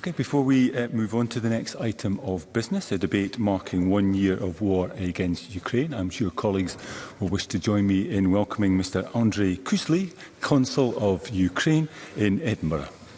Okay, before we uh, move on to the next item of business, a debate marking one year of war against Ukraine, I'm sure colleagues will wish to join me in welcoming Mr Andrei Kusli, Consul of Ukraine in Edinburgh.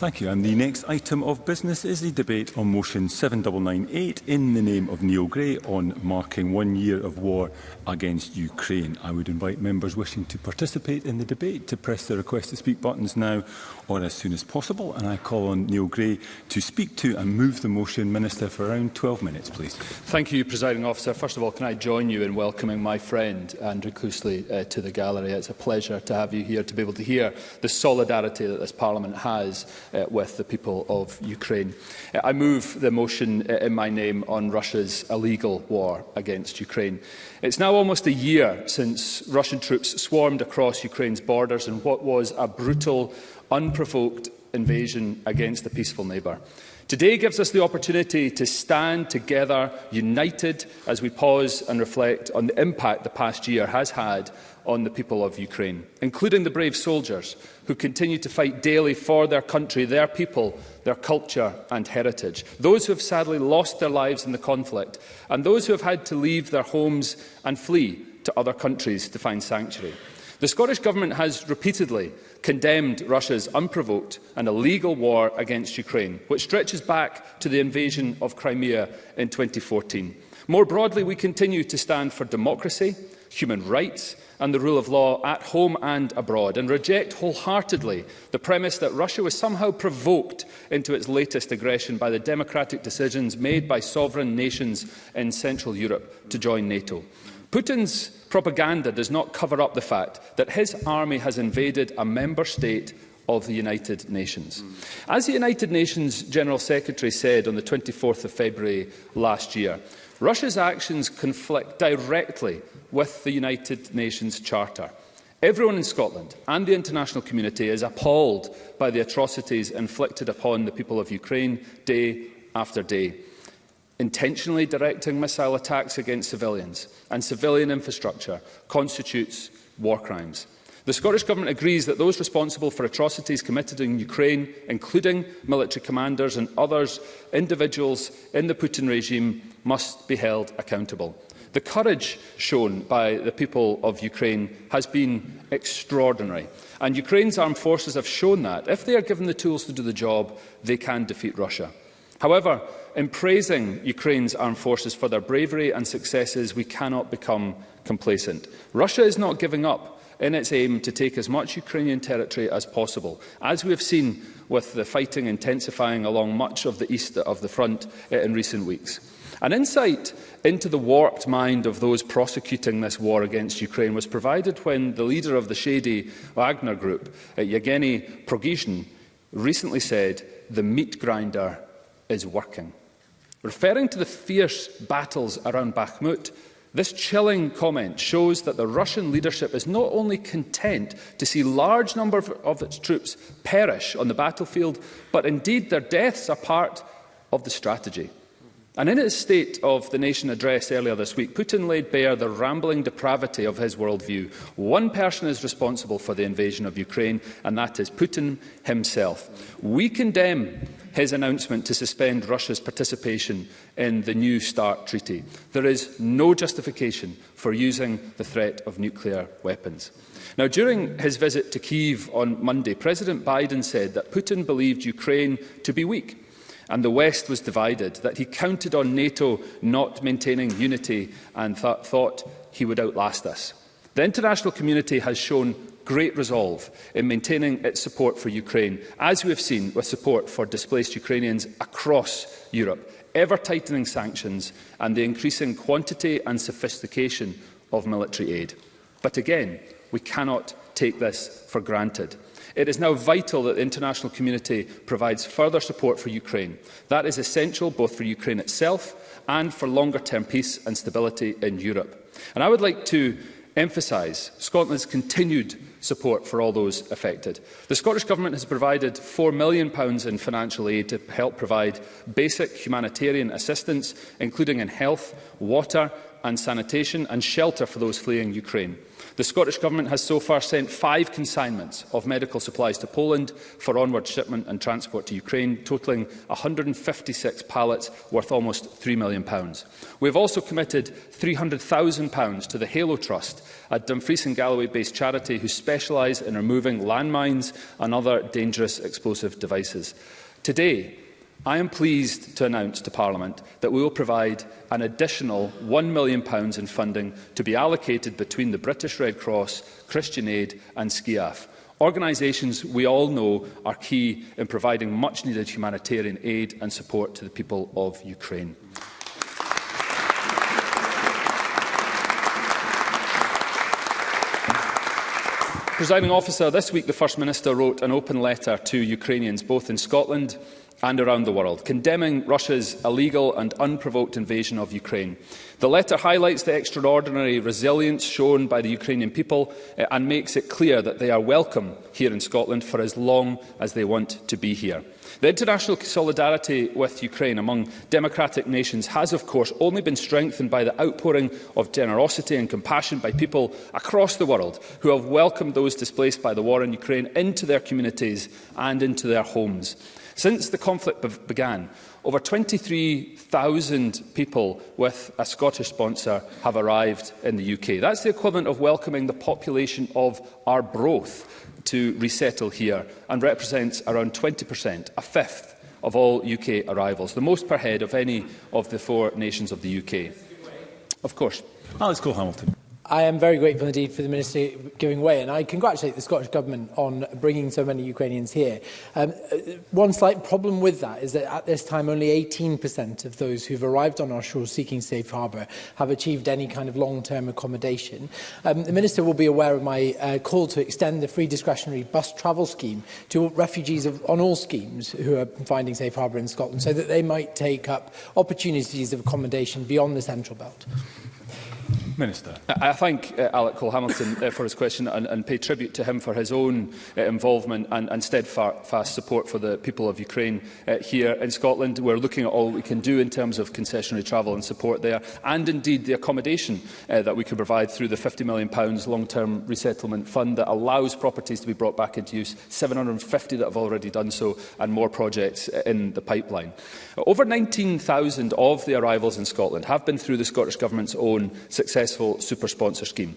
Thank you. And the next item of business is the debate on motion 7998 in the name of Neil Gray on marking one year of war against Ukraine. I would invite members wishing to participate in the debate to press the request to speak buttons now or as soon as possible. And I call on Neil Gray to speak to and move the motion, Minister, for around 12 minutes, please. Thank you, Presiding Officer. First of all, can I join you in welcoming my friend Andrew Cousley uh, to the gallery? It's a pleasure to have you here, to be able to hear the solidarity that this Parliament has uh, with the people of Ukraine. Uh, I move the motion uh, in my name on Russia's illegal war against Ukraine. It's now almost a year since Russian troops swarmed across Ukraine's borders in what was a brutal, unprovoked invasion against a peaceful neighbour. Today gives us the opportunity to stand together, united, as we pause and reflect on the impact the past year has had on the people of Ukraine, including the brave soldiers who continue to fight daily for their country, their people, their culture and heritage. Those who have sadly lost their lives in the conflict and those who have had to leave their homes and flee to other countries to find sanctuary. The Scottish Government has repeatedly condemned Russia's unprovoked and illegal war against Ukraine, which stretches back to the invasion of Crimea in 2014. More broadly, we continue to stand for democracy, human rights and the rule of law at home and abroad, and reject wholeheartedly the premise that Russia was somehow provoked into its latest aggression by the democratic decisions made by sovereign nations in Central Europe to join NATO. Putin's propaganda does not cover up the fact that his army has invaded a member state of the United Nations. As the United Nations General Secretary said on the 24th of February last year, Russia's actions conflict directly with the United Nations Charter. Everyone in Scotland and the international community is appalled by the atrocities inflicted upon the people of Ukraine day after day. Intentionally directing missile attacks against civilians and civilian infrastructure constitutes war crimes. The Scottish Government agrees that those responsible for atrocities committed in Ukraine, including military commanders and others, individuals in the Putin regime, must be held accountable. The courage shown by the people of Ukraine has been extraordinary. And Ukraine's armed forces have shown that, if they are given the tools to do the job, they can defeat Russia. However, in praising Ukraine's armed forces for their bravery and successes, we cannot become complacent. Russia is not giving up in its aim to take as much Ukrainian territory as possible. As we have seen with the fighting intensifying along much of the east of the front eh, in recent weeks. An insight into the warped mind of those prosecuting this war against Ukraine was provided when the leader of the shady Wagner group, eh, Yevgeny Prigozhin, recently said, the meat grinder is working. Referring to the fierce battles around Bakhmut, This chilling comment shows that the Russian leadership is not only content to see large numbers of its troops perish on the battlefield, but indeed their deaths are part of the strategy. And in his State of the Nation address earlier this week, Putin laid bare the rambling depravity of his worldview. One person is responsible for the invasion of Ukraine, and that is Putin himself. We condemn his announcement to suspend Russia's participation in the New START treaty. There is no justification for using the threat of nuclear weapons. Now, during his visit to Kyiv on Monday, President Biden said that Putin believed Ukraine to be weak and the West was divided, that he counted on NATO not maintaining unity and th thought he would outlast us. The international community has shown great resolve in maintaining its support for Ukraine, as we have seen with support for displaced Ukrainians across Europe, ever-tightening sanctions and the increasing quantity and sophistication of military aid. But again, we cannot take this for granted. It is now vital that the international community provides further support for Ukraine. That is essential both for Ukraine itself and for longer-term peace and stability in Europe. And I would like to emphasise Scotland's continued support for all those affected. The Scottish Government has provided £4 million in financial aid to help provide basic humanitarian assistance, including in health, water and sanitation, and shelter for those fleeing Ukraine. The Scottish Government has so far sent five consignments of medical supplies to Poland for onward shipment and transport to Ukraine, totalling 156 pallets worth almost £3 million. We have also committed £300,000 to the Halo Trust, a Dumfries and Galloway-based charity who specialise in removing landmines and other dangerous explosive devices. Today, I am pleased to announce to Parliament that we will provide an additional £1 million in funding to be allocated between the British Red Cross, Christian Aid and SCIAF, organisations we all know are key in providing much-needed humanitarian aid and support to the people of Ukraine. Presiding officer, this week the First Minister wrote an open letter to Ukrainians both in Scotland and around the world, condemning Russia's illegal and unprovoked invasion of Ukraine. The letter highlights the extraordinary resilience shown by the Ukrainian people eh, and makes it clear that they are welcome here in Scotland for as long as they want to be here. The international solidarity with Ukraine among democratic nations has, of course, only been strengthened by the outpouring of generosity and compassion by people across the world who have welcomed those displaced by the war in Ukraine into their communities and into their homes. Since the conflict began, over 23,000 people with a Scottish sponsor have arrived in the UK. That's the equivalent of welcoming the population of our broth to resettle here and represents around 20%, a fifth of all UK arrivals, the most per head of any of the four nations of the UK. Of course. Alex Cole-Hamilton. I am very grateful indeed for the Minister giving way, and I congratulate the Scottish Government on bringing so many Ukrainians here. Um, uh, one slight problem with that is that at this time only 18% of those who've arrived on our shores seeking safe harbour have achieved any kind of long-term accommodation. Um, the Minister will be aware of my uh, call to extend the free discretionary bus travel scheme to refugees of, on all schemes who are finding safe harbour in Scotland so that they might take up opportunities of accommodation beyond the Central Belt. Minister. I thank uh, Alec Cole-Hamilton uh, for his question and, and pay tribute to him for his own uh, involvement and, and steadfast support for the people of Ukraine uh, here in Scotland. We're looking at all we can do in terms of concessionary travel and support there and indeed the accommodation uh, that we can provide through the £50 million long-term resettlement fund that allows properties to be brought back into use, 750 that have already done so and more projects uh, in the pipeline. Over 19,000 of the arrivals in Scotland have been through the Scottish Government's own successful super sponsor scheme.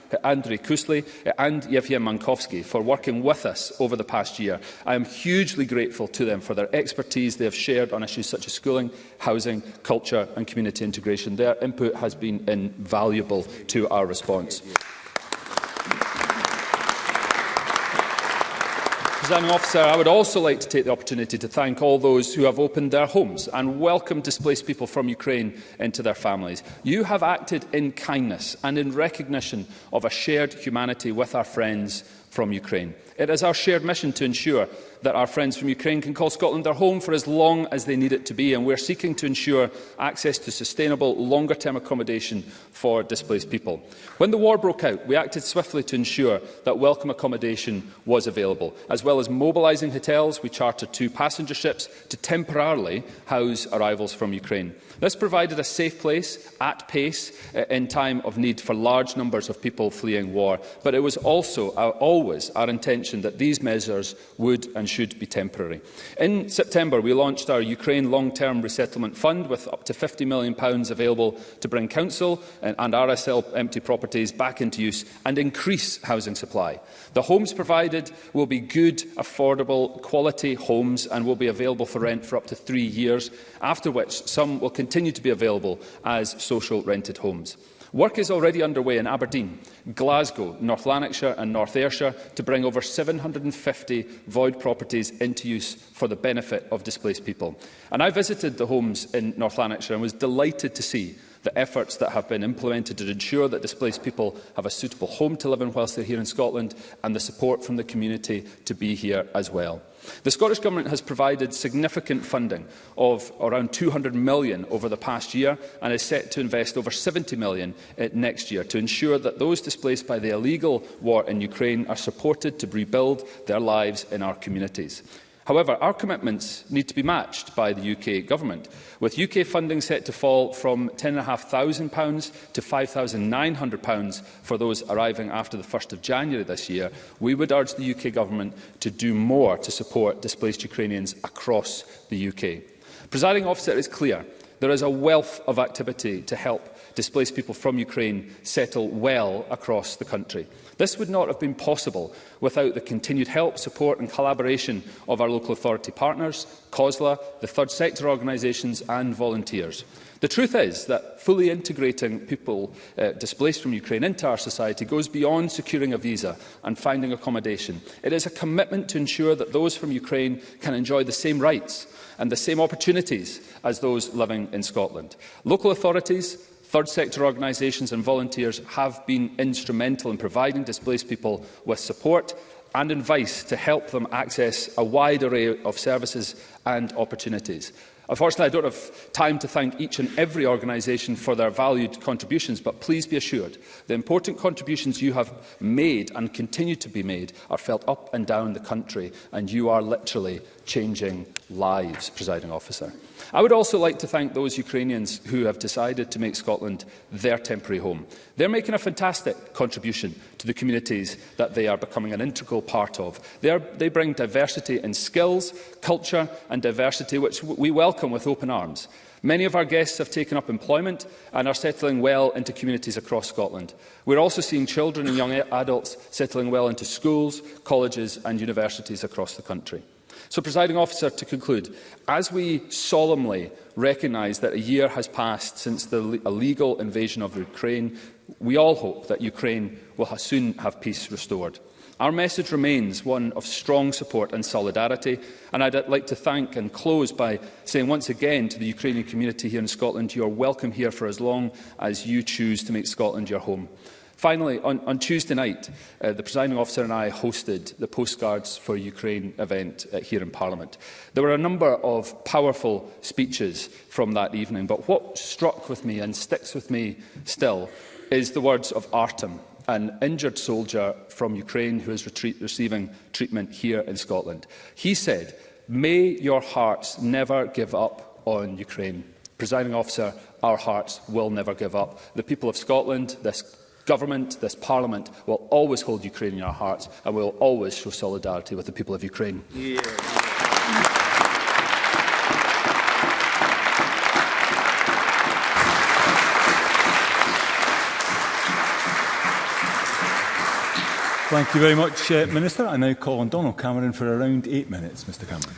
Andrew Kusley and Yevhen Mankovsky for working with us over the past year. I am hugely grateful to them for their expertise they have shared on issues such as schooling, housing, culture and community integration. Their input has been invaluable to our response. Presiding Officer, I would also like to take the opportunity to thank all those who have opened their homes and welcomed displaced people from Ukraine into their families. You have acted in kindness and in recognition of a shared humanity with our friends from Ukraine. It is our shared mission to ensure that our friends from Ukraine can call Scotland their home for as long as they need it to be, and we're seeking to ensure access to sustainable, longer-term accommodation for displaced people. When the war broke out, we acted swiftly to ensure that welcome accommodation was available. As well as mobilising hotels, we chartered two passenger ships to temporarily house arrivals from Ukraine. This provided a safe place, at pace, uh, in time of need for large numbers of people fleeing war, but it was also our, uh, always our intention that these measures would and and should be temporary. In September, we launched our Ukraine Long-Term Resettlement Fund with up to £50 million available to bring council and, RSL empty properties back into use and increase housing supply. The homes provided will be good, affordable, quality homes and will be available for rent for up to three years, after which some will continue to be available as social rented homes. Work is already underway in Aberdeen, Glasgow, North Lanarkshire and North Ayrshire to bring over 750 void properties into use for the benefit of displaced people. And I visited the homes in North Lanarkshire and was delighted to see the efforts that have been implemented to ensure that displaced people have a suitable home to live in whilst they're here in Scotland and the support from the community to be here as well. The Scottish Government has provided significant funding of around £200 million over the past year and is set to invest over £70 million next year to ensure that those displaced by the illegal war in Ukraine are supported to rebuild their lives in our communities. However, our commitments need to be matched by the UK Government, with UK funding set to fall from £10,500 to £5,900 for those arriving after the 1st of January this year. We would urge the UK Government to do more to support displaced Ukrainians across the UK. Presiding officer, it is clear there is a wealth of activity to help displaced people from Ukraine settle well across the country. This would not have been possible without the continued help, support and collaboration of our local authority partners, COSLA, the third sector organisations and volunteers. The truth is that fully integrating people uh, displaced from Ukraine into our society goes beyond securing a visa and finding accommodation. It is a commitment to ensure that those from Ukraine can enjoy the same rights and the same opportunities as those living in Scotland. Local authorities, Third sector organisations and volunteers have been instrumental in providing displaced people with support and advice to help them access a wide array of services and opportunities. Unfortunately, I don't have time to thank each and every organisation for their valued contributions, but please be assured the important contributions you have made and continue to be made are felt up and down the country, and you are literally changing lives, Presiding Officer. I would also like to thank those Ukrainians who have decided to make Scotland their temporary home. They're making a fantastic contribution to the communities that they are becoming an integral part of. They, are, they bring diversity in skills, culture and diversity, which we welcome with open arms. Many of our guests have taken up employment and are settling well into communities across Scotland. We're also seeing children and young adults settling well into schools, colleges and universities across the country. So, presiding officer, to conclude, as we solemnly recognise that a year has passed since the illegal invasion of Ukraine, we all hope that Ukraine will soon have peace restored. Our message remains one of strong support and solidarity, and I'd uh, like to thank and close by saying once again to the Ukrainian community here in Scotland, you're welcome here for as long as you choose to make Scotland your home. Finally, on, on Tuesday night, uh, the presiding officer and I hosted the Postcards for Ukraine event uh, here in Parliament. There were a number of powerful speeches from that evening, but what struck with me and sticks with me still is the words of Artem, an injured soldier from Ukraine who is retreat, receiving treatment here in Scotland. He said, May your hearts never give up on Ukraine. Presiding officer, our hearts will never give up. The people of Scotland, this government, this parliament, will always hold Ukraine in our hearts and will always show solidarity with the people of Ukraine. Yeah. Thank you very much, uh, Minister. I now call on Donald Cameron for around eight minutes, Mr Cameron.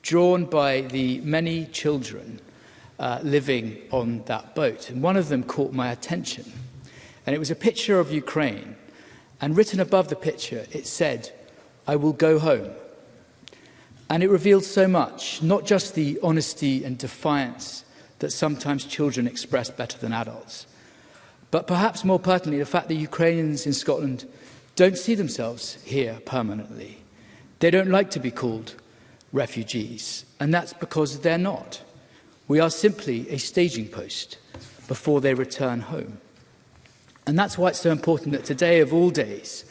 drawn by the many children uh, living on that boat, and one of them caught my attention. And it was a picture of Ukraine, and written above the picture, it said, I will go home. And it revealed so much, not just the honesty and defiance that sometimes children express better than adults, but perhaps more pertinently, the fact that Ukrainians in Scotland don't see themselves here permanently. They don't like to be called refugees, and that's because they're not. We are simply a staging post before they return home. And that's why it's so important that today, of all days,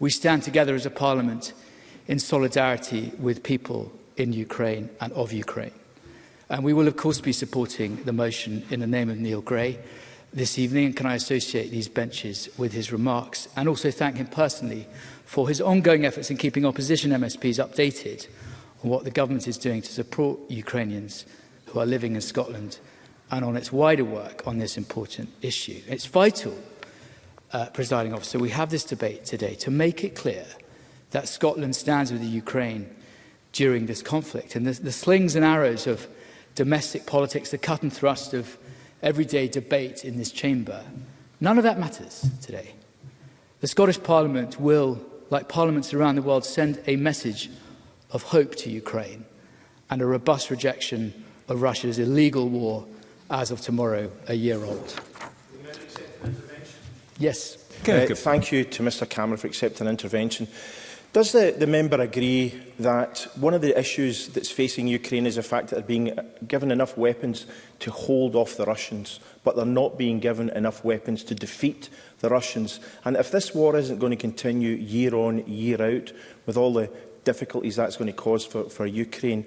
we stand together as a parliament in solidarity with people in Ukraine and of Ukraine. And we will, of course, be supporting the motion in the name of Neil Gray this evening. And can I associate these benches with his remarks and also thank him personally for his ongoing efforts in keeping opposition MSPs updated on what the government is doing to support Ukrainians who are living in Scotland and on its wider work on this important issue. It's vital, uh, presiding officer, we have this debate today to make it clear – that Scotland stands with the Ukraine during this conflict. And the, the slings and arrows of domestic politics, the cut and thrust of everyday debate in this chamber, none of that matters today. The Scottish Parliament will, like parliaments around the world, send a message of hope to Ukraine and a robust rejection of Russia's illegal war as of tomorrow, a year old. Yes. Uh, thank you to Mr Cameron for accepting an intervention. Does the, the member agree that one of the issues that's facing Ukraine is the fact that they're being uh, given enough weapons to hold off the Russians, but they're not being given enough weapons to defeat the Russians? And if this war isn't going to continue year on, year out, with all the difficulties that's going to cause for, for Ukraine,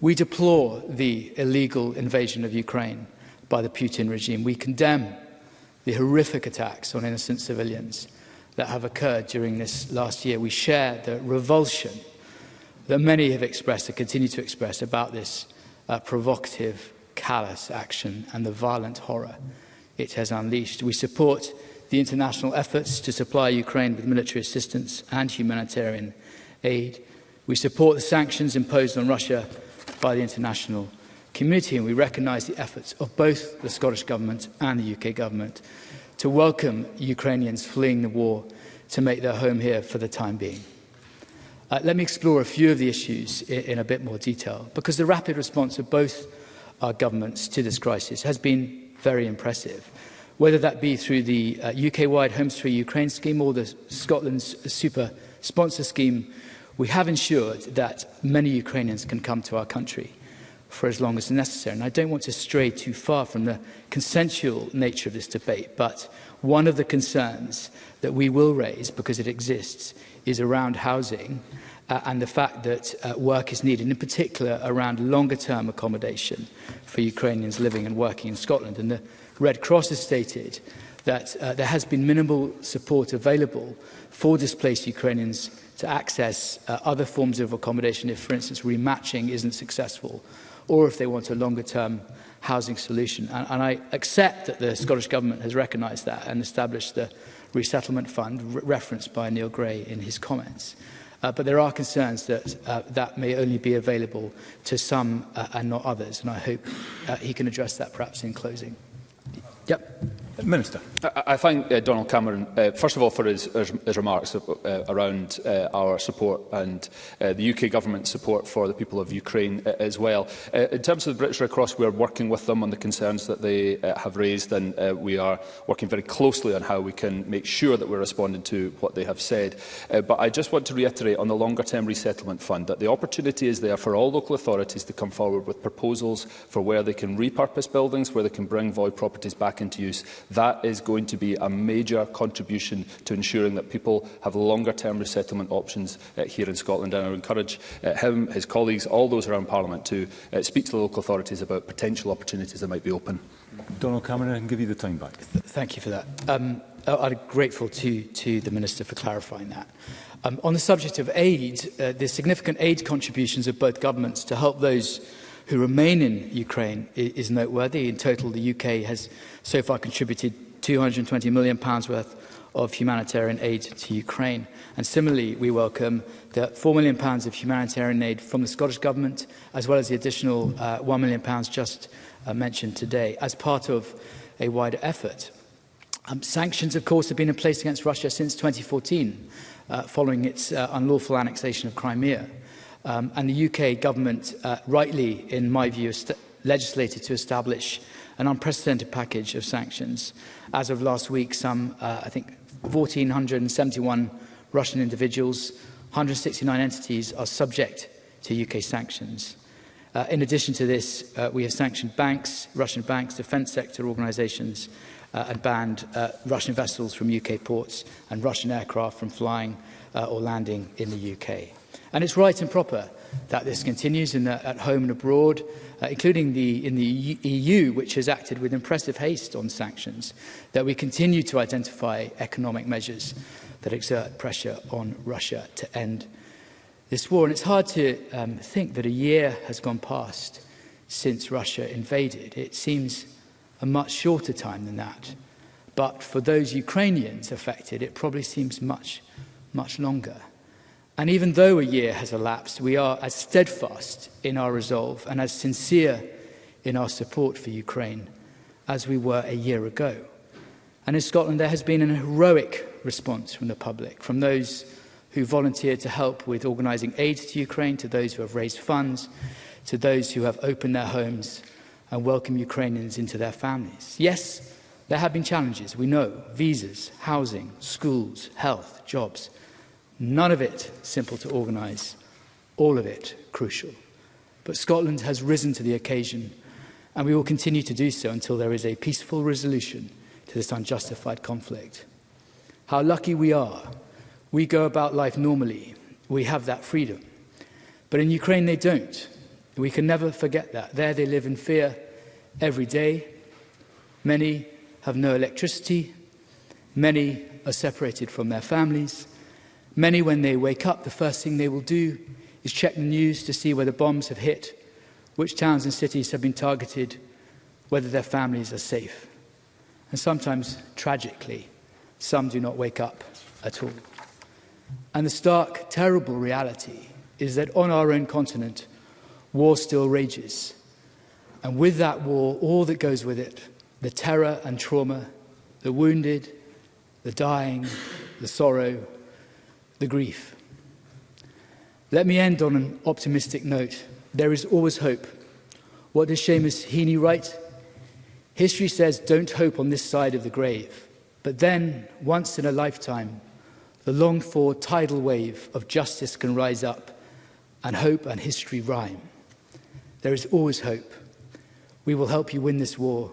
We deplore the illegal invasion of Ukraine by the Putin regime. We condemn the horrific attacks on innocent civilians that have occurred during this last year. We share the revulsion that many have expressed and continue to express about this uh, provocative, callous action and the violent horror it has unleashed. We support the international efforts to supply Ukraine with military assistance and humanitarian aid. We support the sanctions imposed on Russia by the international community and we recognise the efforts of both the Scottish Government and the UK Government to welcome Ukrainians fleeing the war to make their home here for the time being. Uh, let me explore a few of the issues in, in a bit more detail, because the rapid response of both our governments to this crisis has been very impressive, whether that be through the uh, UK-wide Homes for Ukraine scheme or the Scotland's super sponsor scheme, we have ensured that many Ukrainians can come to our country for as long as necessary. And I don't want to stray too far from the consensual nature of this debate, but one of the concerns that we will raise, because it exists, is around housing uh, and the fact that uh, work is needed, in particular around longer-term accommodation for Ukrainians living and working in Scotland. And the Red Cross has stated that uh, there has been minimal support available for displaced Ukrainians to access uh, other forms of accommodation if, for instance, rematching isn't successful or if they want a longer-term housing solution. And, and I accept that the Scottish Government has recognised that and established the resettlement fund re referenced by Neil Gray in his comments. Uh, but there are concerns that uh, that may only be available to some uh, and not others, and I hope uh, he can address that perhaps in closing. Yep. Minister. I, I thank uh, Donald Cameron, uh, first of all, for his, his, his remarks uh, uh around uh, our support and uh, the UK government's support for the people of Ukraine uh, as well. Uh, in terms of the British Red Cross, we are working with them on the concerns that they uh, have raised, and uh, we are working very closely on how we can make sure that we're responding to what they have said. Uh, but I just want to reiterate on the longer-term resettlement fund that the opportunity is there for all local authorities to come forward with proposals for where they can repurpose buildings, where they can bring void properties back into use That is going to be a major contribution to ensuring that people have longer-term resettlement options uh, here in Scotland. And I encourage uh, him, his colleagues, all those around Parliament to uh, speak to the local authorities about potential opportunities that might be open. Donald Cameron, I can give you the time back. Th thank you for that. Um, I'm grateful to, to the Minister for clarifying that. Um, on the subject of aid, uh, there's significant aid contributions of both governments to help those who remain in Ukraine is noteworthy. In total, the UK has so far contributed £220 million worth of humanitarian aid to Ukraine. And similarly, we welcome the £4 million of humanitarian aid from the Scottish Government, as well as the additional uh, £1 million just uh, mentioned today, as part of a wider effort. Um, sanctions, of course, have been in place against Russia since 2014, uh, following its uh, unlawful annexation of Crimea. Um, and the UK government, uh, rightly, in my view, legislated to establish an unprecedented package of sanctions. As of last week, some, uh, I think, 1,471 Russian individuals, 169 entities are subject to UK sanctions. Uh, in addition to this, uh, we have sanctioned banks, Russian banks, defence sector organisations, uh, and banned uh, Russian vessels from UK ports and Russian aircraft from flying uh, or landing in the UK. And it's right and proper that this continues in the, at home and abroad, uh, including the, in the EU, e which has acted with impressive haste on sanctions, that we continue to identify economic measures that exert pressure on Russia to end this war. And it's hard to um, think that a year has gone past since Russia invaded. It seems a much shorter time than that. But for those Ukrainians affected, it probably seems much, much longer. And even though a year has elapsed, we are as steadfast in our resolve and as sincere in our support for Ukraine as we were a year ago. And in Scotland, there has been an heroic response from the public, from those who volunteered to help with organising aid to Ukraine, to those who have raised funds, to those who have opened their homes and welcomed Ukrainians into their families. Yes, there have been challenges, we know, visas, housing, schools, health, jobs, None of it simple to organise, all of it crucial. But Scotland has risen to the occasion and we will continue to do so until there is a peaceful resolution to this unjustified conflict. How lucky we are. We go about life normally. We have that freedom. But in Ukraine, they don't. We can never forget that. There they live in fear every day. Many have no electricity. Many are separated from their families. Many, when they wake up, the first thing they will do is check the news to see whether bombs have hit, which towns and cities have been targeted, whether their families are safe. And sometimes, tragically, some do not wake up at all. And the stark, terrible reality is that on our own continent, war still rages. And with that war, all that goes with it, the terror and trauma, the wounded, the dying, the sorrow, the grief. Let me end on an optimistic note. There is always hope. What does Seamus Heaney write? History says don't hope on this side of the grave. But then, once in a lifetime, the longed for tidal wave of justice can rise up and hope and history rhyme. There is always hope. We will help you win this war.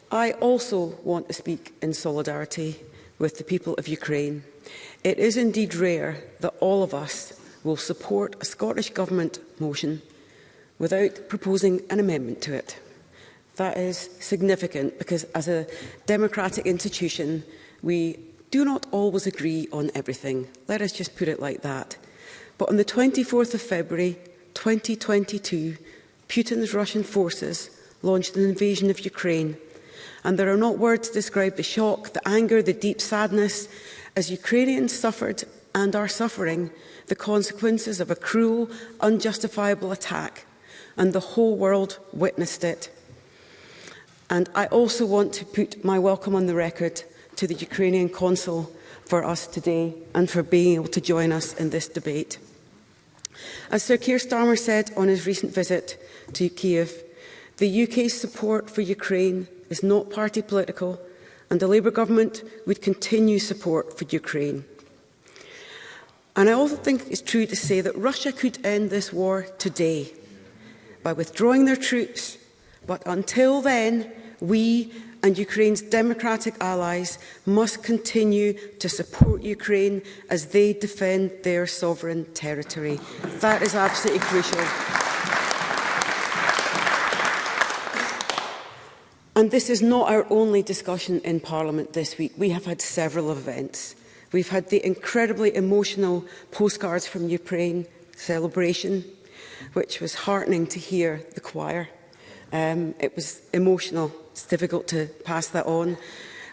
I also want to speak in solidarity with the people of Ukraine. It is indeed rare that all of us will support a Scottish Government motion without proposing an amendment to it. That is significant because as a democratic institution, we do not always agree on everything. Let us just put it like that. But on the 24th of February 2022, Putin's Russian forces launched an invasion of Ukraine. And there are not words to describe the shock, the anger, the deep sadness as Ukrainians suffered and are suffering the consequences of a cruel, unjustifiable attack. And the whole world witnessed it. And I also want to put my welcome on the record to the Ukrainian Consul for us today and for being able to join us in this debate. As Sir Keir Starmer said on his recent visit to Kiev, the UK's support for Ukraine is not party political and the Labour government would continue support for Ukraine. And I also think it's true to say that Russia could end this war today by withdrawing their troops, but until then, we, and Ukraine's democratic allies must continue to support Ukraine as they defend their sovereign territory. That is absolutely crucial. And this is not our only discussion in Parliament this week. We have had several events. We've had the incredibly emotional postcards from Ukraine celebration, which was heartening to hear the choir. Um, it was emotional it's difficult to pass that on.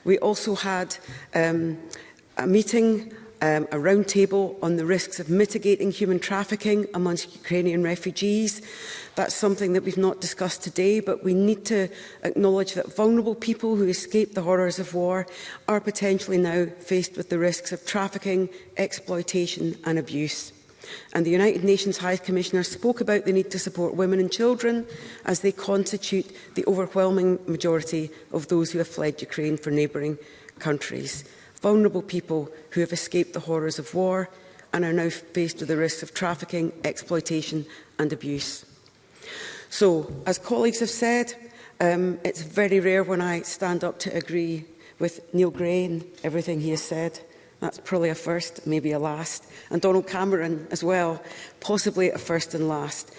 We also had um, a meeting um, a round table on the risks of mitigating human trafficking amongst Ukrainian refugees. That's something that we've not discussed today, but we need to acknowledge that vulnerable people who escape the horrors of war are potentially now faced with the risks of trafficking, exploitation and abuse. And the United Nations High Commissioner spoke about the need to support women and children as they constitute the overwhelming majority of those who have fled Ukraine for neighbouring countries. Vulnerable people who have escaped the horrors of war and are now faced with the risks of trafficking, exploitation and abuse. So, as colleagues have said, um, it's very rare when I stand up to agree with Neil Gray and everything he has said. That's probably a first, maybe a last. And Donald Cameron as well, possibly a first and last.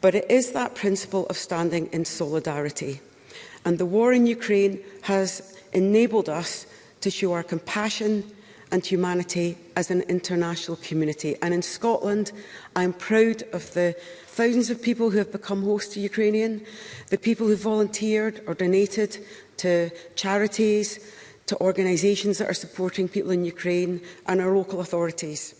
But it is that principle of standing in solidarity. And the war in Ukraine has enabled us to show our compassion and humanity as an international community. And in Scotland, I'm proud of the thousands of people who have become host to Ukrainian, the people who volunteered or donated to charities, to organisations that are supporting people in Ukraine and our local authorities.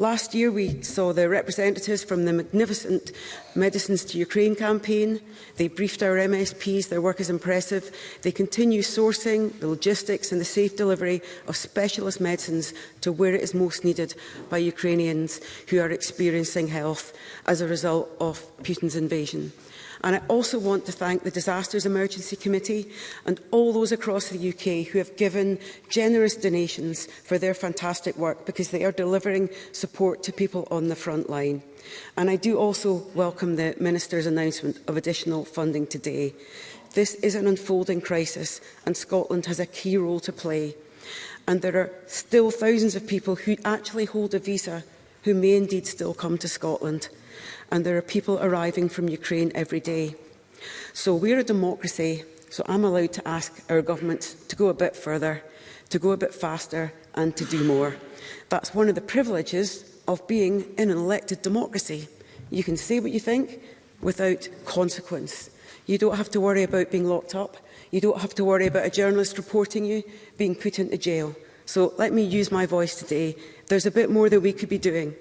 Last year we saw the representatives from the magnificent Medicines to Ukraine campaign. They briefed our MSPs, their work is impressive. They continue sourcing, the logistics and the safe delivery of specialist medicines to where it is most needed by Ukrainians who are experiencing health as a result of Putin's invasion. And I also want to thank the Disasters Emergency Committee and all those across the UK who have given generous donations for their fantastic work because they are delivering support to people on the front line. And I do also welcome the Minister's announcement of additional funding today. This is an unfolding crisis and Scotland has a key role to play. And there are still thousands of people who actually hold a visa who may indeed still come to Scotland and there are people arriving from Ukraine every day. So we're a democracy, so I'm allowed to ask our government to go a bit further, to go a bit faster and to do more. That's one of the privileges of being in an elected democracy. You can say what you think without consequence. You don't have to worry about being locked up. You don't have to worry about a journalist reporting you being put into jail. So let me use my voice today. There's a bit more that we could be doing.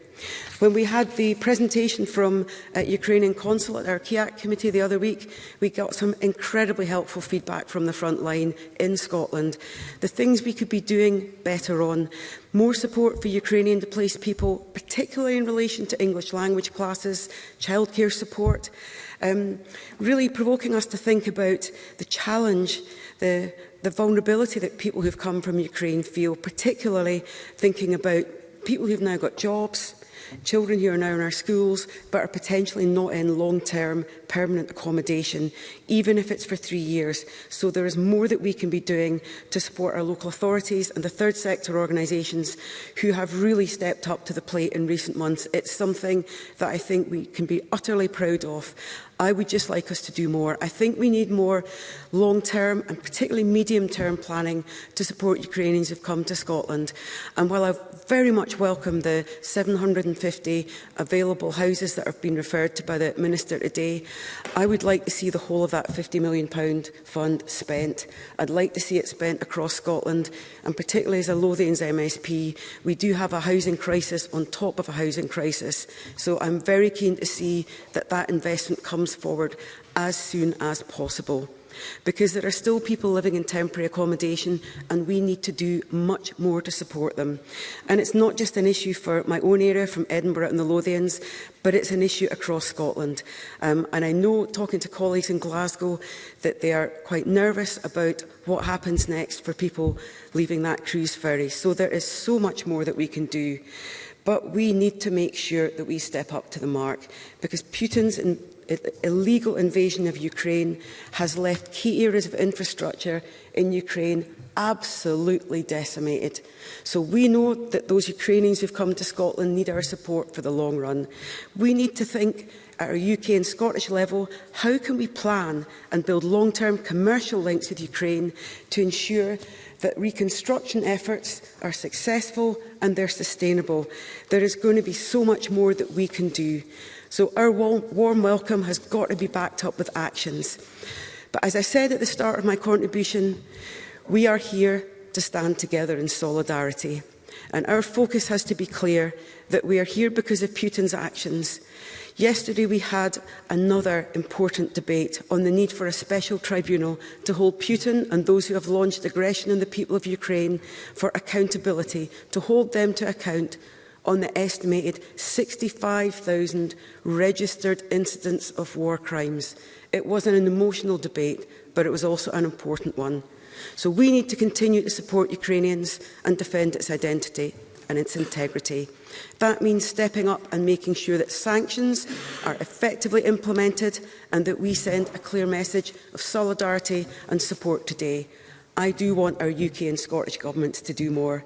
When we had the presentation from uh, Ukrainian Consul at our KIAC committee the other week, we got some incredibly helpful feedback from the front line in Scotland. The things we could be doing better on, more support for Ukrainian displaced people, particularly in relation to English language classes, childcare support, um, really provoking us to think about the challenge, the the vulnerability that people who've come from Ukraine feel, particularly thinking about people who've now got jobs, children who are now in our schools but are potentially not in long-term permanent accommodation, even if it's for three years. So there is more that we can be doing to support our local authorities and the third sector organisations who have really stepped up to the plate in recent months. It's something that I think we can be utterly proud of. I would just like us to do more. I think we need more long-term and particularly medium-term planning to support Ukrainians who've come to Scotland. And while I very much welcome the 750 available houses that have been referred to by the Minister today, I would like to see the whole of that £50 million fund spent. I'd like to see it spent across Scotland, and particularly as a Lothians MSP, we do have a housing crisis on top of a housing crisis. So I'm very keen to see that that investment comes forward as soon as possible because there are still people living in temporary accommodation and we need to do much more to support them. And it's not just an issue for my own area from Edinburgh and the Lothians, but it's an issue across Scotland. Um, and I know, talking to colleagues in Glasgow, that they are quite nervous about what happens next for people leaving that cruise ferry. So there is so much more that we can do. But we need to make sure that we step up to the mark because Putin's in illegal invasion of Ukraine has left key areas of infrastructure in Ukraine absolutely decimated. So we know that those Ukrainians who've come to Scotland need our support for the long run. We need to think at our UK and Scottish level, how can we plan and build long-term commercial links with Ukraine to ensure that reconstruction efforts are successful and they're sustainable. There is going to be so much more that we can do. So our warm welcome has got to be backed up with actions. But as I said at the start of my contribution, we are here to stand together in solidarity. And our focus has to be clear that we are here because of Putin's actions. Yesterday we had another important debate on the need for a special tribunal to hold Putin and those who have launched aggression on the people of Ukraine for accountability, to hold them to account, on the estimated 65,000 registered incidents of war crimes. It was an emotional debate, but it was also an important one. So we need to continue to support Ukrainians and defend its identity and its integrity. That means stepping up and making sure that sanctions are effectively implemented and that we send a clear message of solidarity and support today. I do want our UK and Scottish governments to do more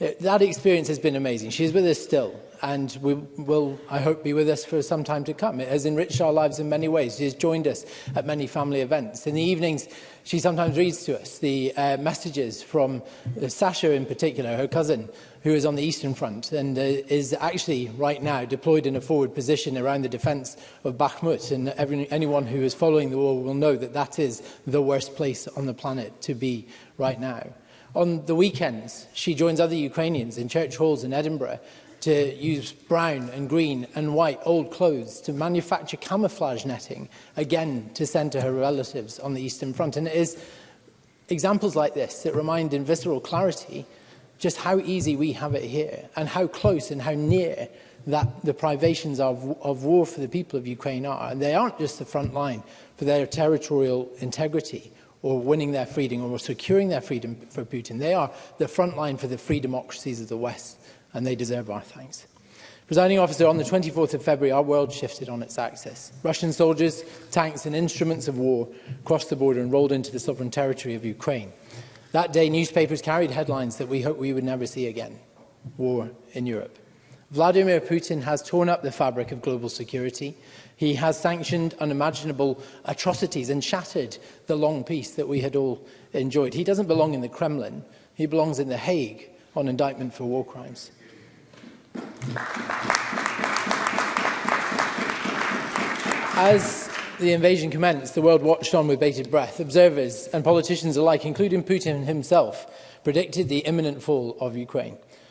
Uh, that experience has been amazing. She's with us still and we will, I hope, be with us for some time to come. It has enriched our lives in many ways. She has joined us at many family events. In the evenings, she sometimes reads to us the uh, messages from uh, Sasha in particular, her cousin, who is on the Eastern Front and uh, is actually right now deployed in a forward position around the defence of Bakhmut. And every, anyone who is following the war will know that that is the worst place on the planet to be right now. On the weekends, she joins other Ukrainians in church halls in Edinburgh to use brown and green and white old clothes to manufacture camouflage netting, again, to send to her relatives on the Eastern Front. And it is examples like this that remind in visceral clarity just how easy we have it here and how close and how near that the privations of, of war for the people of Ukraine are. And they aren't just the front line for their territorial integrity or winning their freedom or securing their freedom for Putin. They are the front line for the free democracies of the West and they deserve our thanks. Presiding officer, on the 24th of February, our world shifted on its axis. Russian soldiers, tanks and instruments of war crossed the border and rolled into the sovereign territory of Ukraine. That day, newspapers carried headlines that we hoped we would never see again. War in Europe. Vladimir Putin has torn up the fabric of global security. He has sanctioned unimaginable atrocities and shattered the long peace that we had all enjoyed. He doesn't belong in the Kremlin. He belongs in The Hague on indictment for war crimes. As the invasion commenced, the world watched on with bated breath. Observers and politicians alike, including Putin himself, predicted the imminent fall of Ukraine.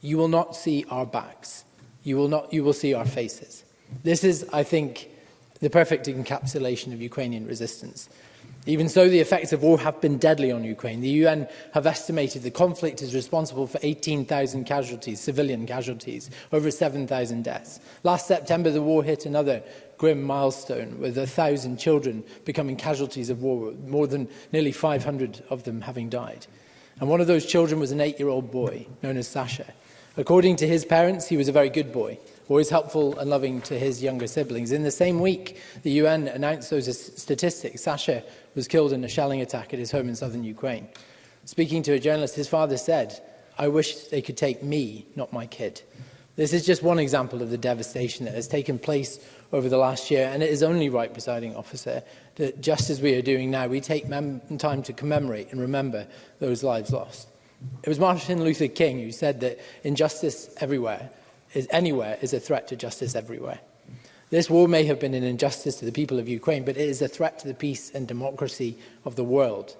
you will not see our backs. You will, not, you will see our faces. This is, I think, the perfect encapsulation of Ukrainian resistance. Even so, the effects of war have been deadly on Ukraine. The UN have estimated the conflict is responsible for 18,000 casualties, civilian casualties, over 7,000 deaths. Last September, the war hit another grim milestone with a thousand children becoming casualties of war, more than nearly 500 of them having died. And one of those children was an eight-year-old boy known as Sasha. According to his parents, he was a very good boy, always helpful and loving to his younger siblings. In the same week the UN announced those statistics, Sasha was killed in a shelling attack at his home in southern Ukraine. Speaking to a journalist, his father said, I wish they could take me, not my kid. This is just one example of the devastation that has taken place over the last year. And it is only right, presiding officer, that just as we are doing now, we take time to commemorate and remember those lives lost. It was Martin Luther King who said that injustice everywhere is anywhere is a threat to justice everywhere. This war may have been an injustice to the people of Ukraine, but it is a threat to the peace and democracy of the world.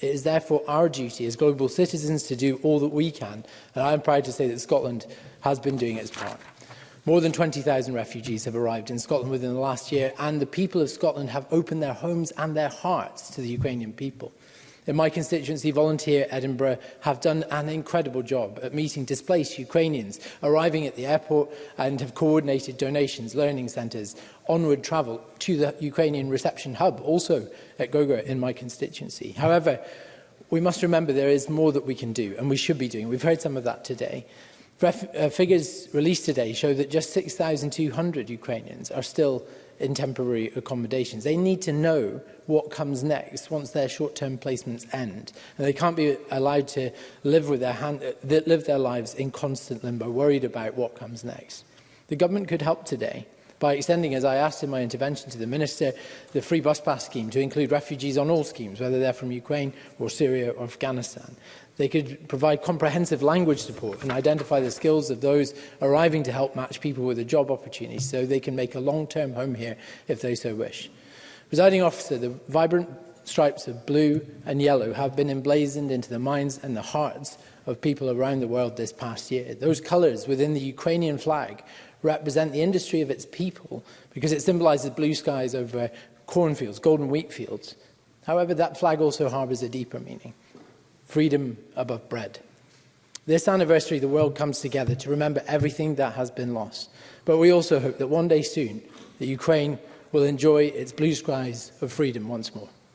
It is therefore our duty as global citizens to do all that we can, and I am proud to say that Scotland has been doing its part. More than 20,000 refugees have arrived in Scotland within the last year, and the people of Scotland have opened their homes and their hearts to the Ukrainian people. In my constituency, Volunteer Edinburgh have done an incredible job at meeting displaced Ukrainians, arriving at the airport and have coordinated donations, learning centres, onward travel to the Ukrainian reception hub, also at Gogra in my constituency. However, we must remember there is more that we can do and we should be doing. We've heard some of that today. Ref uh, figures released today show that just 6,200 Ukrainians are still in temporary accommodations. They need to know what comes next once their short-term placements end. And they can't be allowed to live, with their hand, uh, live their lives in constant limbo, worried about what comes next. The government could help today by extending, as I asked in my intervention to the Minister, the free bus pass scheme to include refugees on all schemes, whether they're from Ukraine or Syria or Afghanistan. They could provide comprehensive language support and identify the skills of those arriving to help match people with a job opportunity so they can make a long-term home here if they so wish. Presiding officer, the vibrant stripes of blue and yellow have been emblazoned into the minds and the hearts of people around the world this past year. Those colours within the Ukrainian flag represent the industry of its people because it symbolises blue skies over cornfields, golden wheat fields. However, that flag also harbours a deeper meaning freedom above bread. This anniversary, the world comes together to remember everything that has been lost. But we also hope that one day soon, that Ukraine will enjoy its blue skies of freedom once more.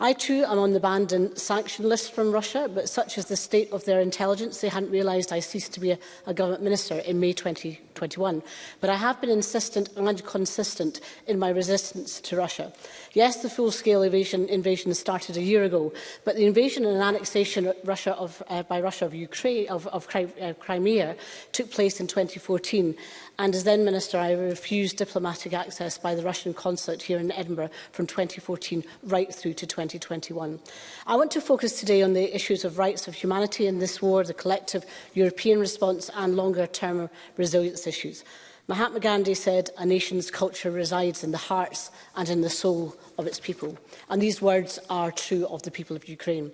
I too am on the banned and sanction list from Russia, but such is the state of their intelligence, they hadn't realised I ceased to be a, a government minister in May 2020. 2021. But I have been insistent and consistent in my resistance to Russia. Yes, the full-scale invasion, invasion started a year ago, but the invasion and annexation of Russia of, uh, by Russia of, Ukraine, of, of uh, Crimea took place in 2014 and as then minister I refused diplomatic access by the Russian consulate here in Edinburgh from 2014 right through to 2021. I want to focus today on the issues of rights of humanity in this war, the collective European response and longer term resilience rights issues. Mahatma Gandhi said, a nation's culture resides in the hearts and in the soul of its people. And these words are true of the people of Ukraine.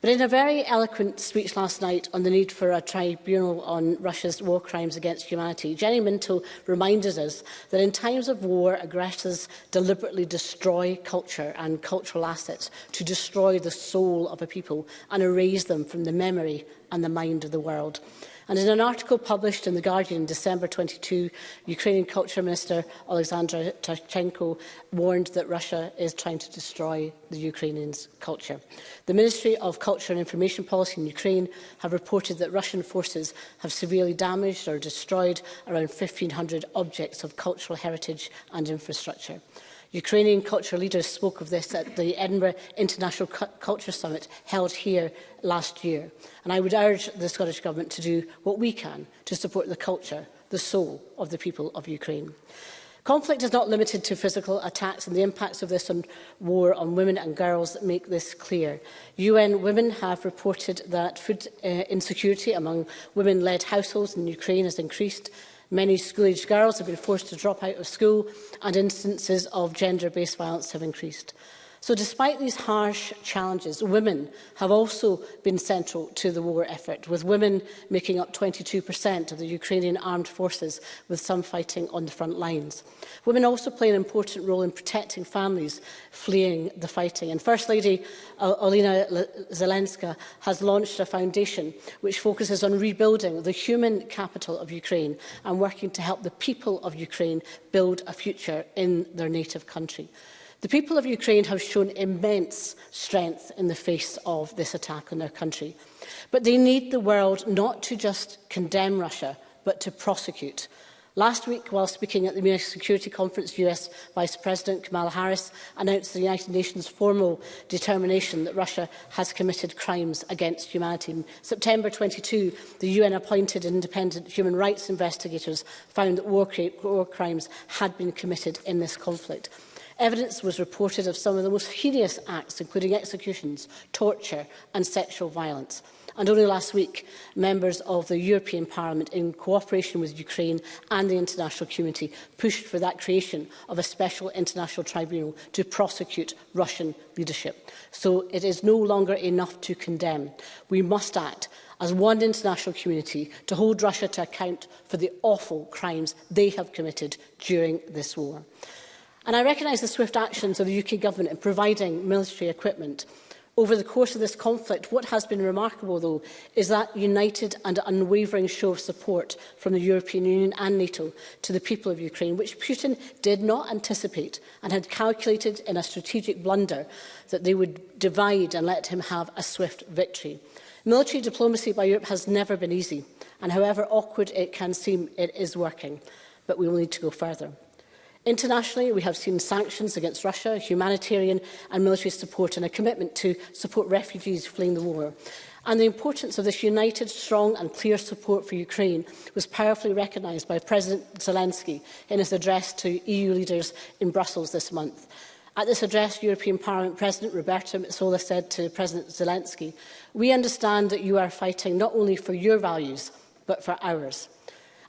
But in a very eloquent speech last night on the need for a tribunal on Russia's war crimes against humanity, Jenny Minto reminded us that in times of war, aggressors deliberately destroy culture and cultural assets to destroy the soul of a people and erase them from the memory and the mind of the world. And in an article published in The Guardian in December 22, Ukrainian Culture Minister Alexandra Turchenko warned that Russia is trying to destroy the Ukrainians' culture. The Ministry of Culture and Information Policy in Ukraine have reported that Russian forces have severely damaged or destroyed around 1,500 objects of cultural heritage and infrastructure. Ukrainian cultural leaders spoke of this at the Edinburgh International Culture Summit held here last year. And I would urge the Scottish Government to do what we can to support the culture, the soul of the people of Ukraine. Conflict is not limited to physical attacks and the impacts of this on war on women and girls make this clear. UN Women have reported that food uh, insecurity among women-led households in Ukraine has increased Many school-aged girls have been forced to drop out of school and instances of gender-based violence have increased. So despite these harsh challenges, women have also been central to the war effort, with women making up 22% of the Ukrainian armed forces, with some fighting on the front lines. Women also play an important role in protecting families fleeing the fighting. And First Lady Olena Zelenska has launched a foundation which focuses on rebuilding the human capital of Ukraine and working to help the people of Ukraine build a future in their native country. The people of Ukraine have shown immense strength in the face of this attack on their country. But they need the world not to just condemn Russia, but to prosecute. Last week, while speaking at the Munich Security Conference, US Vice President Kamala Harris announced the United Nations' formal determination that Russia has committed crimes against humanity. In September 22, the UN-appointed independent human rights investigators found that war, war crimes had been committed in this conflict. Evidence was reported of some of the most heinous acts, including executions, torture and sexual violence. And only last week, members of the European Parliament, in cooperation with Ukraine and the international community, pushed for that creation of a special international tribunal to prosecute Russian leadership. So it is no longer enough to condemn. We must act as one international community to hold Russia to account for the awful crimes they have committed during this war. And I recognise the swift actions of the UK Government in providing military equipment. Over the course of this conflict, what has been remarkable, though, is that united and unwavering show of support from the European Union and NATO to the people of Ukraine, which Putin did not anticipate and had calculated in a strategic blunder that they would divide and let him have a swift victory. Military diplomacy by Europe has never been easy, and however awkward it can seem, it is working, but we will need to go further. Internationally, we have seen sanctions against Russia, humanitarian and military support, and a commitment to support refugees fleeing the war. And the importance of this united, strong and clear support for Ukraine was powerfully recognised by President Zelensky in his address to EU leaders in Brussels this month. At this address, European Parliament President Roberta Metsola said to President Zelensky, we understand that you are fighting not only for your values, but for ours.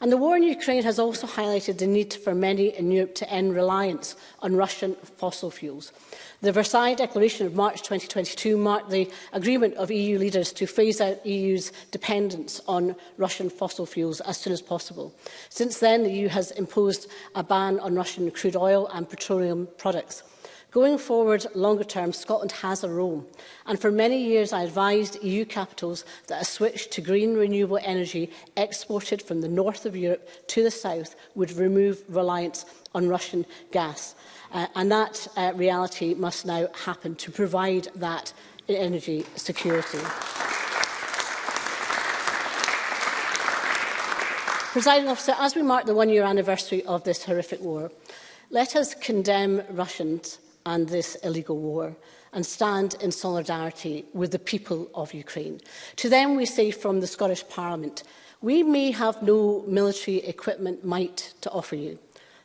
And the war in Ukraine has also highlighted the need for many in Europe to end reliance on Russian fossil fuels. The Versailles Declaration of March 2022 marked the agreement of EU leaders to phase out EU's dependence on Russian fossil fuels as soon as possible. Since then, the EU has imposed a ban on Russian crude oil and petroleum products. Going forward, longer term, Scotland has a role. And for many years, I advised EU capitals that a switch to green renewable energy exported from the north of Europe to the south would remove reliance on Russian gas. Uh, and that uh, reality must now happen to provide that energy security. Presiding officer, as we mark the one-year anniversary of this horrific war, let us condemn Russians and this illegal war and stand in solidarity with the people of Ukraine. To them we say from the Scottish Parliament, we may have no military equipment might to offer you,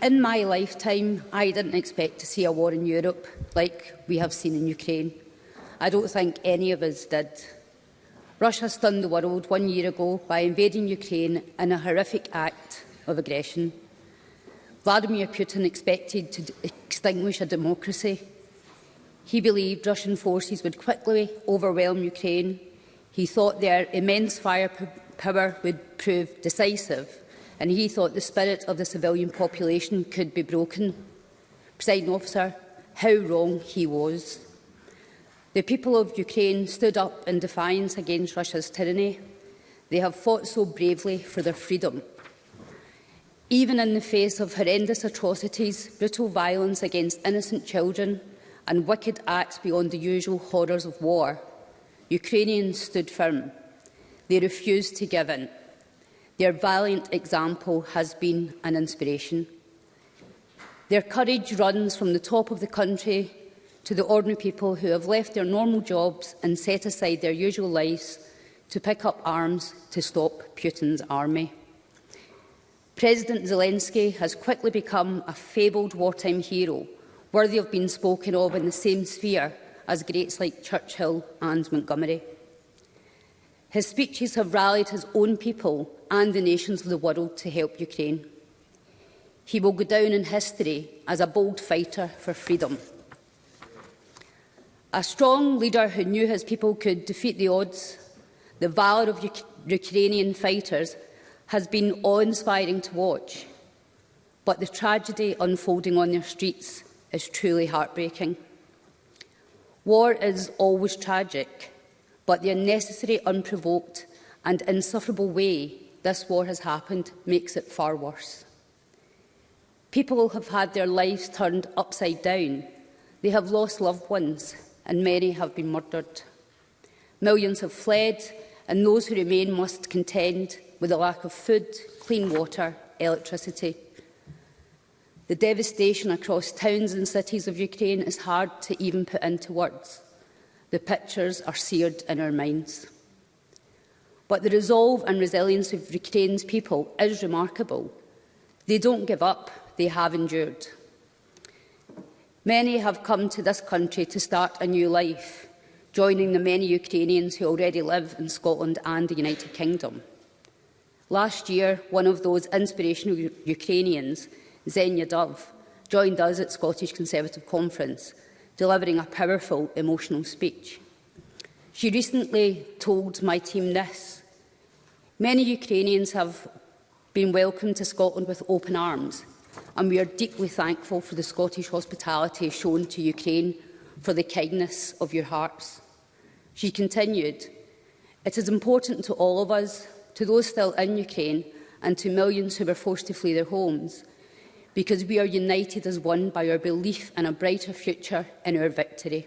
In my lifetime, I didn't expect to see a war in Europe like we have seen in Ukraine. I don't think any of us did. Russia stunned the world one year ago by invading Ukraine in a horrific act of aggression. Vladimir Putin expected to extinguish a democracy. He believed Russian forces would quickly overwhelm Ukraine He thought their immense firepower would prove decisive, and he thought the spirit of the civilian population could be broken. Presiding officer, how wrong he was. The people of Ukraine stood up in defiance against Russia's tyranny. They have fought so bravely for their freedom. Even in the face of horrendous atrocities, brutal violence against innocent children and wicked acts beyond the usual horrors of war, Ukrainians stood firm. They refused to give in. Their valiant example has been an inspiration. Their courage runs from the top of the country to the ordinary people who have left their normal jobs and set aside their usual lives to pick up arms to stop Putin's army. President Zelensky has quickly become a fabled wartime hero, worthy of being spoken of in the same sphere as greats like Churchill and Montgomery. His speeches have rallied his own people and the nations of the world to help Ukraine. He will go down in history as a bold fighter for freedom. A strong leader who knew his people could defeat the odds, the valour of Uk Ukrainian fighters has been awe-inspiring to watch. But the tragedy unfolding on their streets is truly heartbreaking. War is always tragic, but the unnecessary, unprovoked and insufferable way this war has happened makes it far worse. People have had their lives turned upside down. They have lost loved ones and many have been murdered. Millions have fled and those who remain must contend with a lack of food, clean water, electricity. The devastation across towns and cities of Ukraine is hard to even put into words. The pictures are seared in our minds. But the resolve and resilience of Ukraine's people is remarkable. They don't give up, they have endured. Many have come to this country to start a new life, joining the many Ukrainians who already live in Scotland and the United Kingdom. Last year, one of those inspirational Ukrainians Xenia Dove, joined us at Scottish Conservative Conference, delivering a powerful emotional speech. She recently told my team this. Many Ukrainians have been welcomed to Scotland with open arms, and we are deeply thankful for the Scottish hospitality shown to Ukraine for the kindness of your hearts. She continued, It is important to all of us, to those still in Ukraine, and to millions who were forced to flee their homes, because we are united as one by our belief in a brighter future and our victory.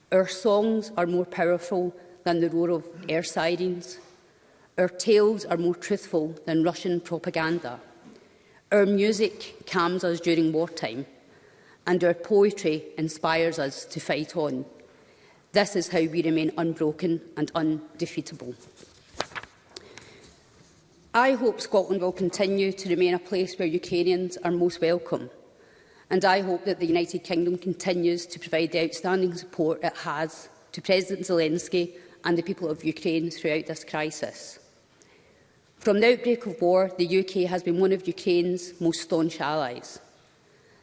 Our songs are more powerful than the roar of air sirens. Our tales are more truthful than Russian propaganda. Our music calms us during wartime, and our poetry inspires us to fight on. This is how we remain unbroken and undefeatable. I hope Scotland will continue to remain a place where Ukrainians are most welcome, and I hope that the United Kingdom continues to provide the outstanding support it has to President Zelensky and the people of Ukraine throughout this crisis. From the outbreak of war, the UK has been one of Ukraine's most staunch allies.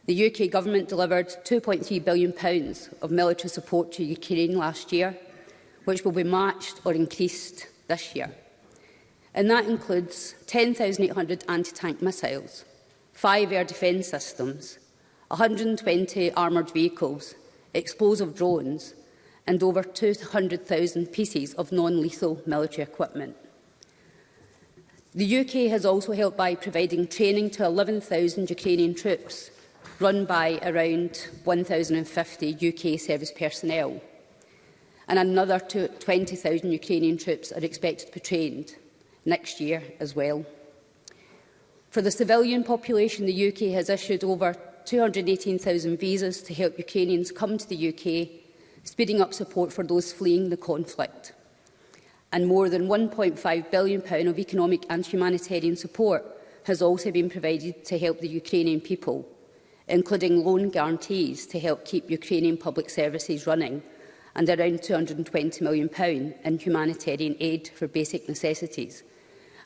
The UK government delivered 2.3 billion pounds of military support to Ukraine last year, which will be matched or increased this year. And that includes 10,800 anti-tank missiles, five air defence systems, 120 armoured vehicles, explosive drones and over 200,000 pieces of non-lethal military equipment. The UK has also helped by providing training to 11,000 Ukrainian troops, run by around 1,050 UK service personnel, and another 20,000 Ukrainian troops are expected to be trained next year as well. For the civilian population, the UK has issued over 218,000 visas to help Ukrainians come to the UK, speeding up support for those fleeing the conflict, and more than £1.5 billion of economic and humanitarian support has also been provided to help the Ukrainian people, including loan guarantees to help keep Ukrainian public services running, and around £220 million in humanitarian aid for basic necessities –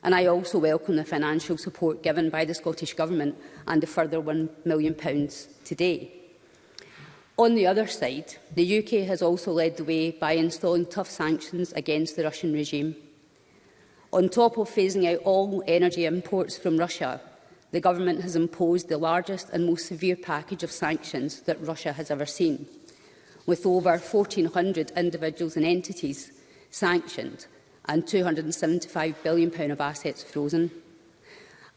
And I also welcome the financial support given by the Scottish Government and the further £1 million today. On the other side, the UK has also led the way by installing tough sanctions against the Russian regime. On top of phasing out all energy imports from Russia, the government has imposed the largest and most severe package of sanctions that Russia has ever seen, with over 1,400 individuals and entities sanctioned, and £275 billion of assets frozen.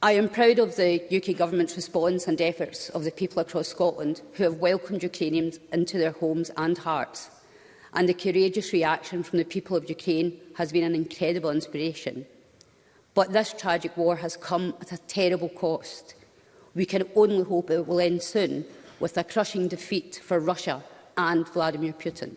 I am proud of the UK Government's response and efforts of the people across Scotland who have welcomed Ukrainians into their homes and hearts, and the courageous reaction from the people of Ukraine has been an incredible inspiration. But this tragic war has come at a terrible cost. We can only hope it will end soon, with a crushing defeat for Russia and Vladimir Putin.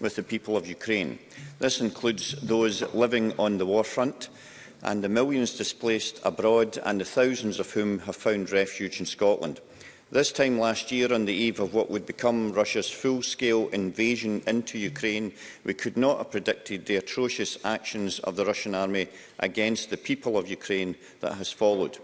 with the people of Ukraine. This includes those living on the warfront, and the millions displaced abroad and the thousands of whom have found refuge in Scotland. This time last year, on the eve of what would become Russia's full-scale invasion into Ukraine, we could not have predicted the atrocious actions of the Russian army against the people of Ukraine that has followed.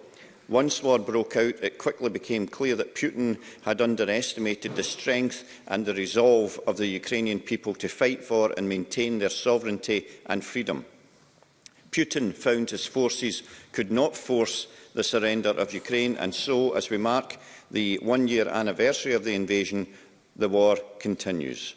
Once war broke out, it quickly became clear that Putin had underestimated the strength and the resolve of the Ukrainian people to fight for and maintain their sovereignty and freedom. Putin found his forces could not force the surrender of Ukraine, and so, as we mark the one-year anniversary of the invasion, the war continues.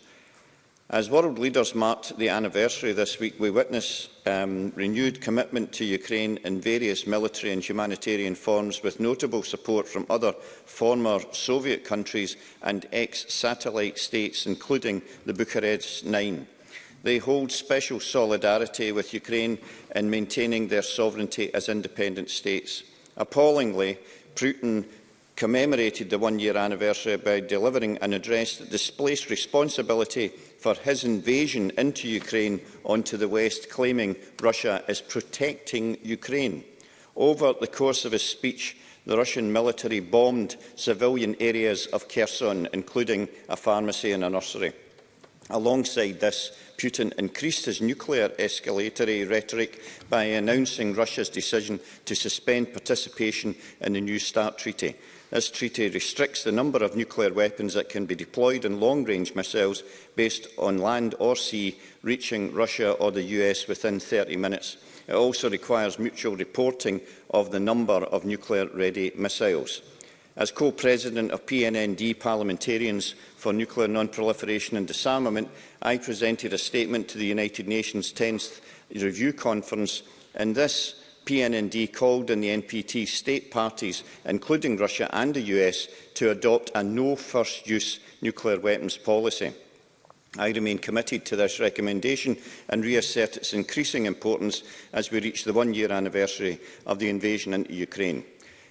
As world leaders marked the anniversary this week, we witness um, renewed commitment to Ukraine in various military and humanitarian forms, with notable support from other former Soviet countries and ex-satellite states, including the Bucharest Nine. They hold special solidarity with Ukraine in maintaining their sovereignty as independent states. Appallingly, Putin commemorated the one-year anniversary by delivering an address that displaced responsibility for his invasion into Ukraine onto the West, claiming Russia is protecting Ukraine. Over the course of his speech, the Russian military bombed civilian areas of Kherson, including a pharmacy and a nursery. Alongside this, Putin increased his nuclear escalatory rhetoric by announcing Russia's decision to suspend participation in the New START treaty. This treaty restricts the number of nuclear weapons that can be deployed in long-range missiles based on land or sea, reaching Russia or the US within 30 minutes. It also requires mutual reporting of the number of nuclear-ready missiles. As co-president of PNND Parliamentarians for Nuclear Non-Proliferation and Disarmament, I presented a statement to the United Nations 10th Review Conference. and this, PNND called on the NPT state parties, including Russia and the US, to adopt a no-first-use nuclear weapons policy. I remain committed to this recommendation and reassert its increasing importance as we reach the one-year anniversary of the invasion into Ukraine.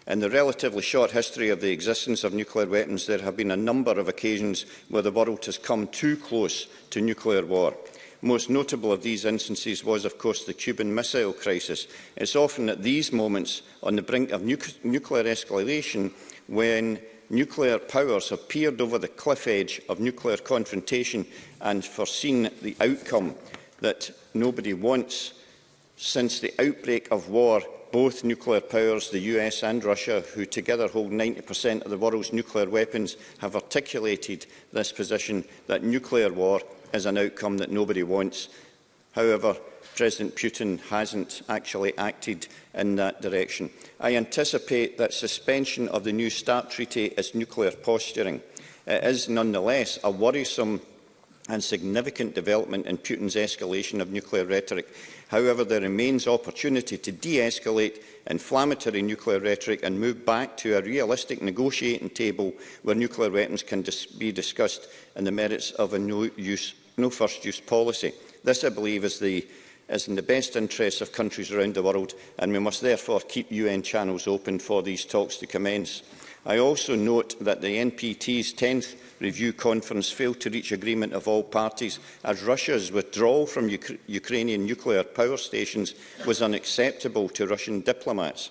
In the relatively short history of the existence of nuclear weapons, there have been a number of occasions where the world has come too close to nuclear war. Most notable of these instances was, of course, the Cuban Missile Crisis. It's often at these moments on the brink of nu nuclear escalation when nuclear powers have peered over the cliff edge of nuclear confrontation and foreseen the outcome that nobody wants. Since the outbreak of war both nuclear powers, the US and Russia, who together hold 90% of the world's nuclear weapons, have articulated this position that nuclear war is an outcome that nobody wants. However, President Putin hasn't actually acted in that direction. I anticipate that suspension of the new START treaty is nuclear posturing. It is nonetheless a worrisome and significant development in Putin's escalation of nuclear rhetoric. However, there remains opportunity to de-escalate inflammatory nuclear rhetoric and move back to a realistic negotiating table where nuclear weapons can dis be discussed and the merits of a no-use, no-first-use policy. This, I believe, is the is in the best interests of countries around the world, and we must therefore keep UN channels open for these talks to commence. I also note that the NPT's 10th review conference failed to reach agreement of all parties as Russia's withdrawal from Uk Ukrainian nuclear power stations was unacceptable to Russian diplomats.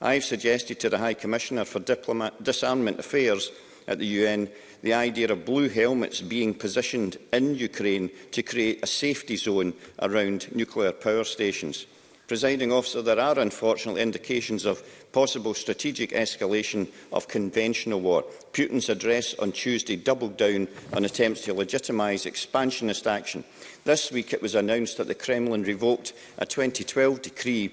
I have suggested to the High Commissioner for Diploma Disarmament Affairs at the UN the idea of blue helmets being positioned in Ukraine to create a safety zone around nuclear power stations. Presiding officer, there are unfortunately indications of possible strategic escalation of conventional war. Putin's address on Tuesday doubled down on attempts to legitimise expansionist action. This week it was announced that the Kremlin revoked a 2012 decree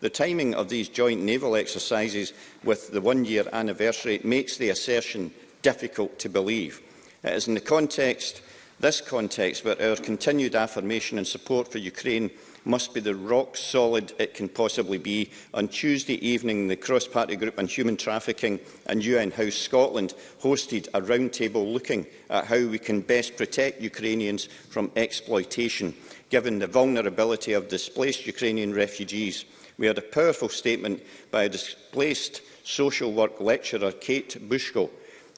the timing of these joint naval exercises with the one-year anniversary makes the assertion difficult to believe. It is in the context, this context where our continued affirmation and support for Ukraine must be the rock solid it can possibly be. On Tuesday evening, the cross-party group on human trafficking and UN House Scotland hosted a roundtable looking at how we can best protect Ukrainians from exploitation, given the vulnerability of displaced Ukrainian refugees. We had a powerful statement by a displaced social work lecturer, Kate Bushko,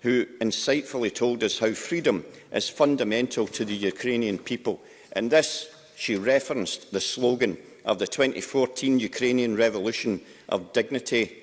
who insightfully told us how freedom is fundamental to the Ukrainian people. And this she referenced the slogan of the 2014 Ukrainian Revolution of Dignity,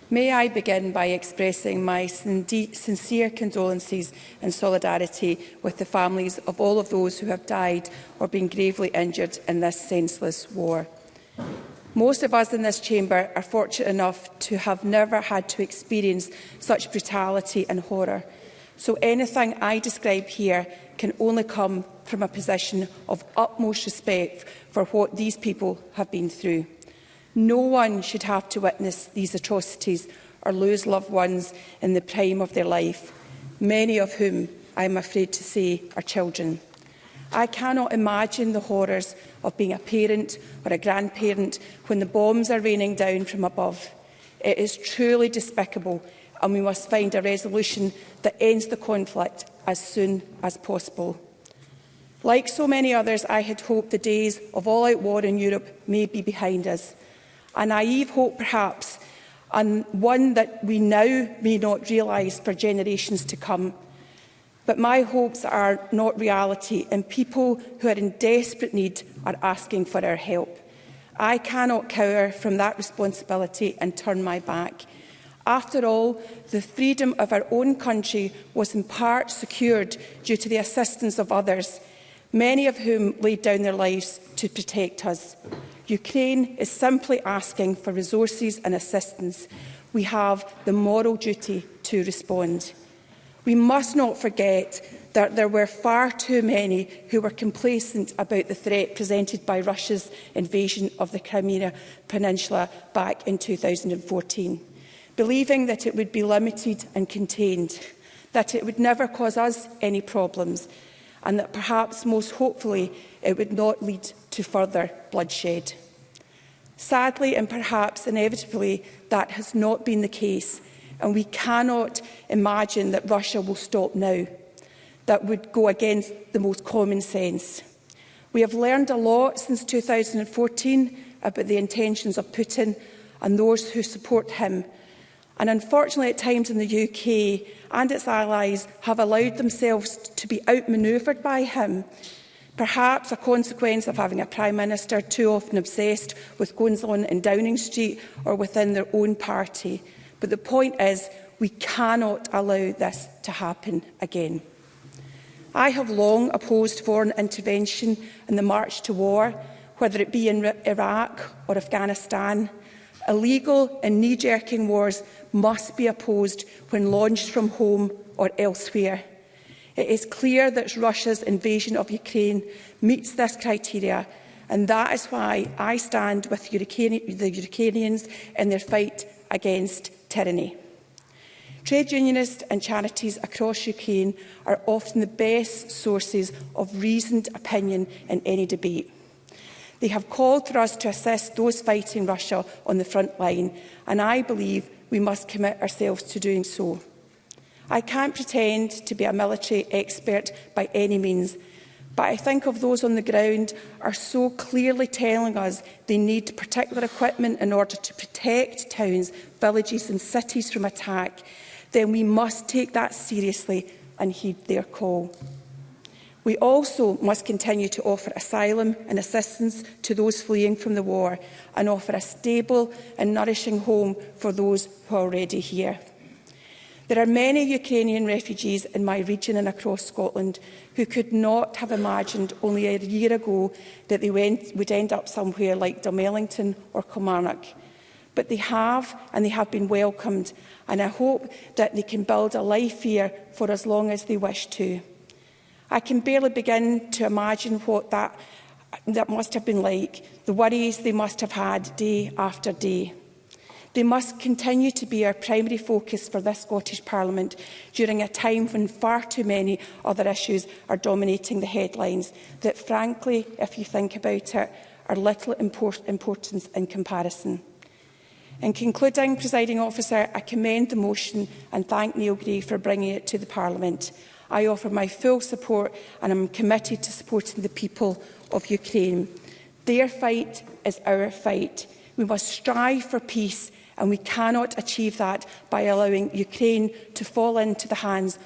May I begin by expressing my sincere condolences and solidarity with the families of all of those who have died or been gravely injured in this senseless war. Most of us in this chamber are fortunate enough to have never had to experience such brutality and horror. So anything I describe here can only come from a position of utmost respect for what these people have been through. No one should have to witness these atrocities or lose loved ones in the prime of their life, many of whom I am afraid to say are children. I cannot imagine the horrors of being a parent or a grandparent when the bombs are raining down from above. It is truly despicable and we must find a resolution that ends the conflict as soon as possible. Like so many others, I had hoped the days of all-out war in Europe may be behind us. A naive hope, perhaps, and one that we now may not realise for generations to come. But my hopes are not reality, and people who are in desperate need are asking for our help. I cannot cower from that responsibility and turn my back. After all, the freedom of our own country was in part secured due to the assistance of others, many of whom laid down their lives to protect us. Ukraine is simply asking for resources and assistance. We have the moral duty to respond. We must not forget that there were far too many who were complacent about the threat presented by Russia's invasion of the Crimea Peninsula back in 2014 believing that it would be limited and contained, that it would never cause us any problems, and that perhaps most hopefully it would not lead to further bloodshed. Sadly and perhaps inevitably, that has not been the case, and we cannot imagine that Russia will stop now. That would go against the most common sense. We have learned a lot since 2014 about the intentions of Putin and those who support him, And unfortunately, at times in the UK and its allies have allowed themselves to be outmaneuvered by him, perhaps a consequence of having a Prime Minister too often obsessed with goings on in Downing Street or within their own party. But the point is, we cannot allow this to happen again. I have long opposed foreign intervention in the march to war, whether it be in Iraq or Afghanistan, Illegal and knee-jerking wars must be opposed when launched from home or elsewhere. It is clear that Russia's invasion of Ukraine meets this criteria, and that is why I stand with the Ukrainians in their fight against tyranny. Trade unionists and charities across Ukraine are often the best sources of reasoned opinion in any debate. They have called for us to assist those fighting Russia on the front line, and I believe we must commit ourselves to doing so. I can't pretend to be a military expert by any means, but I think of those on the ground are so clearly telling us they need particular equipment in order to protect towns, villages and cities from attack, then we must take that seriously and heed their call. We also must continue to offer asylum and assistance to those fleeing from the war and offer a stable and nourishing home for those who are already here. There are many Ukrainian refugees in my region and across Scotland who could not have imagined only a year ago that they went, would end up somewhere like Dumellington or Kilmarnock. But they have, and they have been welcomed, and I hope that they can build a life here for as long as they wish to. I can barely begin to imagine what that, that must have been like, the worries they must have had day after day. They must continue to be our primary focus for this Scottish Parliament during a time when far too many other issues are dominating the headlines that, frankly, if you think about it, are little import importance in comparison. In concluding, Presiding Officer, I commend the motion and thank Neil Gray for bringing it to the Parliament. I offer my full support and I'm committed to supporting the people of Ukraine. Their fight is our fight. We must strive for peace and we cannot achieve that by allowing Ukraine to fall into the hands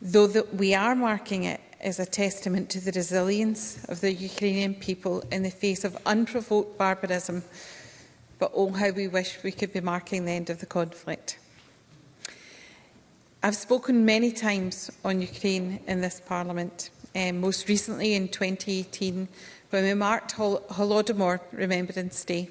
Though that we are marking it as a testament to the resilience of the Ukrainian people in the face of unprovoked barbarism, but oh how we wish we could be marking the end of the conflict. I've spoken many times on Ukraine in this Parliament um, most recently in 2018 when we marked Hol Holodomor Remembrance Day.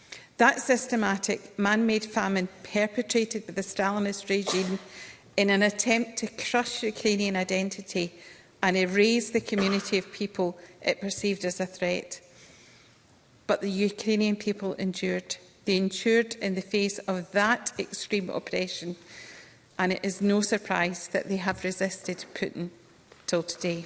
That systematic man-made famine perpetrated by the Stalinist regime in an attempt to crush Ukrainian identity and erase the community of people it perceived as a threat. But the Ukrainian people endured. They endured in the face of that extreme oppression and it is no surprise that they have resisted Putin till today.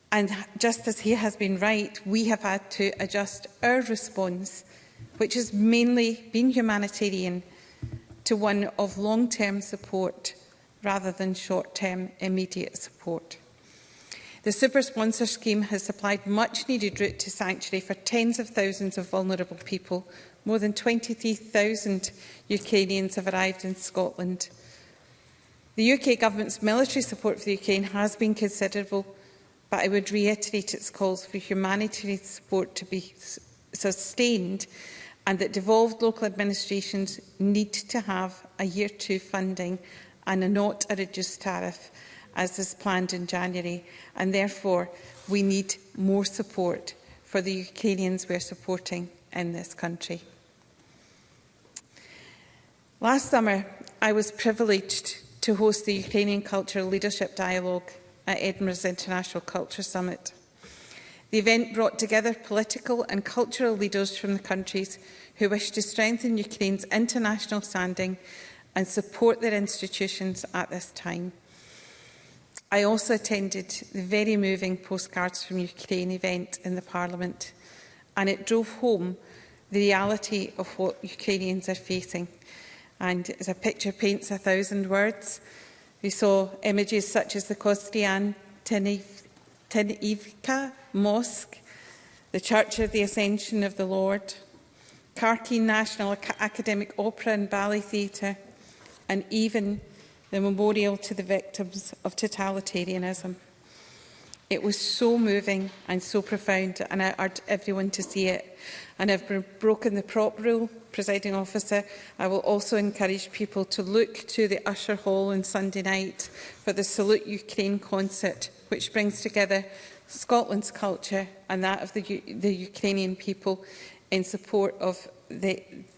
And just as he has been right, we have had to adjust our response, which has mainly been humanitarian, to one of long-term support rather than short-term immediate support. The Super Sponsor Scheme has supplied much-needed route to sanctuary for tens of thousands of vulnerable people. More than 23,000 Ukrainians have arrived in Scotland. The UK Government's military support for Ukraine has been considerable, but I would reiterate its calls for humanitarian support to be sustained and that devolved local administrations need to have a year two funding and a not a reduced tariff as is planned in January and therefore we need more support for the Ukrainians we're supporting in this country. Last summer, I was privileged to host the Ukrainian Cultural Leadership Dialogue at Edinburgh's International Culture Summit. The event brought together political and cultural leaders from the countries who wish to strengthen Ukraine's international standing and support their institutions at this time. I also attended the very moving Postcards from Ukraine event in the Parliament and it drove home the reality of what Ukrainians are facing. And as a picture paints a thousand words, we saw images such as the Kostrian Tenivka Mosque, the Church of the Ascension of the Lord, Kharkiv National Academic Opera and Ballet Theatre, and even the memorial to the victims of totalitarianism. It was so moving and so profound, and I urge everyone to see it. And I've broken the prop rule, presiding officer. I will also encourage people to look to the Usher Hall on Sunday night for the Salute Ukraine concert, which brings together Scotland's culture and that of the, U the Ukrainian people in support of the,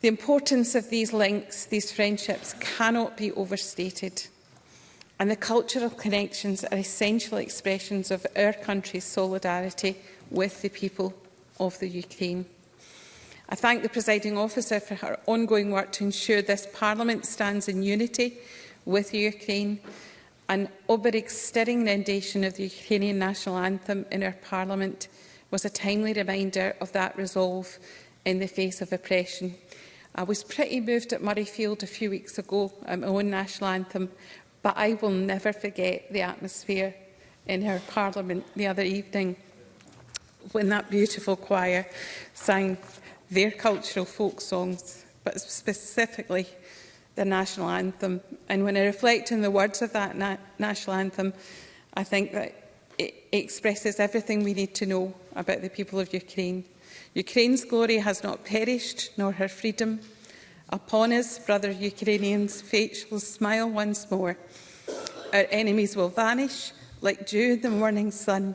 The importance of these links, these friendships, cannot be overstated. And the cultural connections are essential expressions of our country's solidarity with the people of the Ukraine. I thank the presiding officer for her ongoing work to ensure this Parliament stands in unity with Ukraine. and Oberig's stirring rendition of the Ukrainian national anthem in our Parliament was a timely reminder of that resolve in the face of oppression. I was pretty moved at Murrayfield a few weeks ago at um, my own national anthem, but I will never forget the atmosphere in her parliament the other evening when that beautiful choir sang their cultural folk songs, but specifically the national anthem. And when I reflect on the words of that na national anthem, I think that it expresses everything we need to know about the people of Ukraine. Ukraine's glory has not perished, nor her freedom. Upon us, brother Ukrainians, fate shall smile once more. Our enemies will vanish like dew in the morning sun,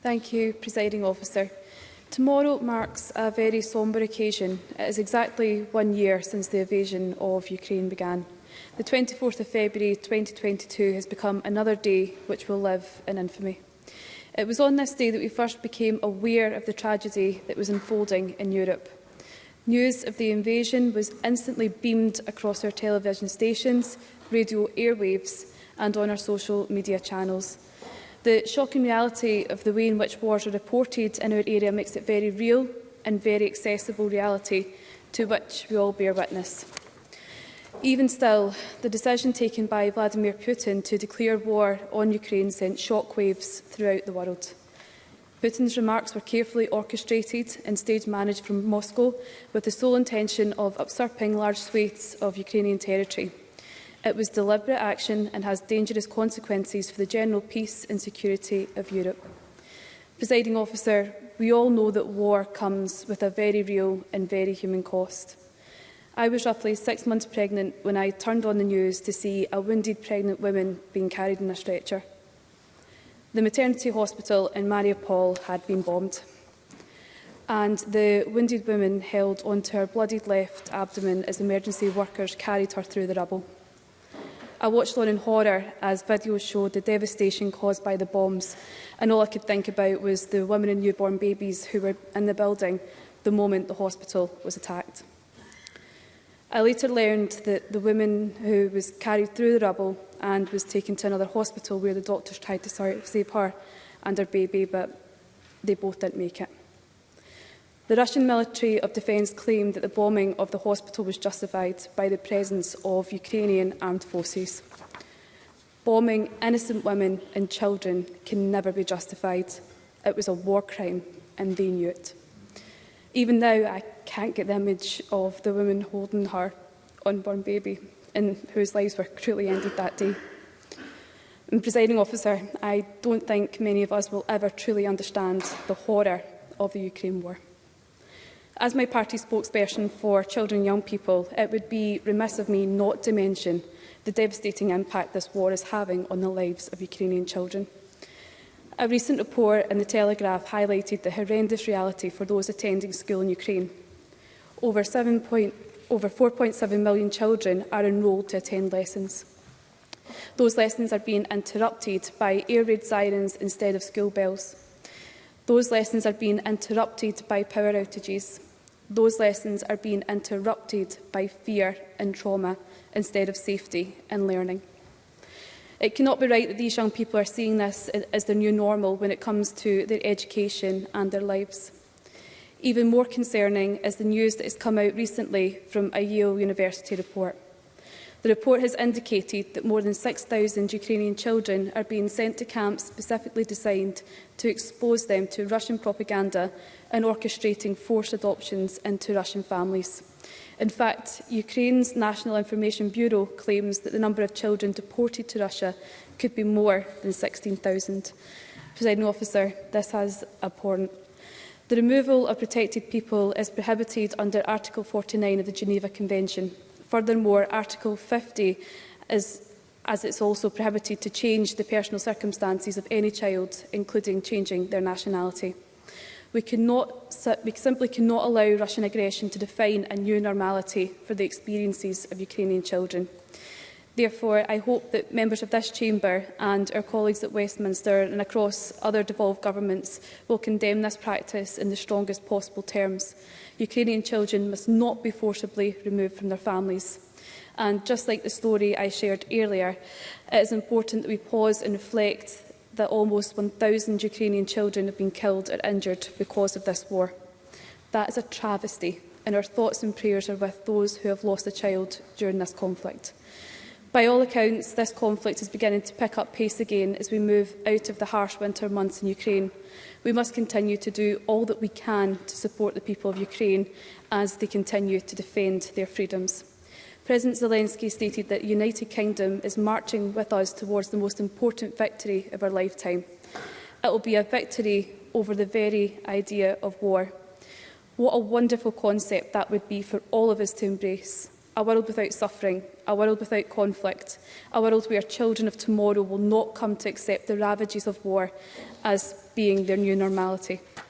Thank you, Presiding Officer. Tomorrow marks a very sombre occasion. It is exactly one year since the invasion of Ukraine began. The 24th of February 2022 has become another day which will live in infamy. It was on this day that we first became aware of the tragedy that was unfolding in Europe. News of the invasion was instantly beamed across our television stations, radio airwaves and on our social media channels. The shocking reality of the way in which wars are reported in our area makes it very real and very accessible reality to which we all bear witness even still, the decision taken by Vladimir Putin to declare war on Ukraine sent shockwaves throughout the world. Putin's remarks were carefully orchestrated and stage managed from Moscow with the sole intention of usurping large swathes of Ukrainian territory. It was deliberate action and has dangerous consequences for the general peace and security of Europe. Presiding officer, we all know that war comes with a very real and very human cost. I was roughly six months pregnant when I turned on the news to see a wounded pregnant woman being carried in a stretcher. The maternity hospital in Mariupol had been bombed and the wounded woman held onto her bloodied left abdomen as emergency workers carried her through the rubble. I watched on in horror as videos showed the devastation caused by the bombs and all I could think about was the women and newborn babies who were in the building the moment the hospital was attacked. I later learned that the woman who was carried through the rubble and was taken to another hospital where the doctors tried to save her and her baby, but they both didn't make it. The Russian Military of Defence claimed that the bombing of the hospital was justified by the presence of Ukrainian armed forces. Bombing innocent women and children can never be justified. It was a war crime and they knew it. Even now, I can't get the image of the woman holding her unborn baby and whose lives were cruelly ended that day. And, presiding officer, I don't think many of us will ever truly understand the horror of the Ukraine war. As my party spokesperson for children and young people, it would be remiss of me not to mention the devastating impact this war is having on the lives of Ukrainian children. A recent report in The Telegraph highlighted the horrendous reality for those attending school in Ukraine. Over, point, over 4.7 million children are enrolled to attend lessons. Those lessons are being interrupted by air raid sirens instead of school bells. Those lessons are being interrupted by power outages. Those lessons are being interrupted by fear and trauma instead of safety and learning. It cannot be right that these young people are seeing this as their new normal when it comes to their education and their lives. Even more concerning is the news that has come out recently from a Yale University report. The report has indicated that more than 6,000 Ukrainian children are being sent to camps specifically designed to expose them to Russian propaganda and orchestrating forced adoptions into Russian families. In fact, Ukraine's National Information Bureau claims that the number of children deported to Russia could be more than 16,000. President officer, this has abhorrent. The removal of protected people is prohibited under Article 49 of the Geneva Convention. Furthermore, Article 50 is as it's also prohibited to change the personal circumstances of any child, including changing their nationality. We, cannot, we simply cannot allow Russian aggression to define a new normality for the experiences of Ukrainian children. Therefore, I hope that members of this chamber and our colleagues at Westminster and across other devolved governments will condemn this practice in the strongest possible terms. Ukrainian children must not be forcibly removed from their families. And just like the story I shared earlier, it is important that we pause and reflect that almost 1,000 Ukrainian children have been killed or injured because of this war. That is a travesty, and our thoughts and prayers are with those who have lost a child during this conflict. By all accounts, this conflict is beginning to pick up pace again as we move out of the harsh winter months in Ukraine. We must continue to do all that we can to support the people of Ukraine as they continue to defend their freedoms. President Zelensky stated that the United Kingdom is marching with us towards the most important victory of our lifetime. It will be a victory over the very idea of war. What a wonderful concept that would be for all of us to embrace. A world without suffering, a world without conflict, a world where children of tomorrow will not come to accept the ravages of war as being their new normality.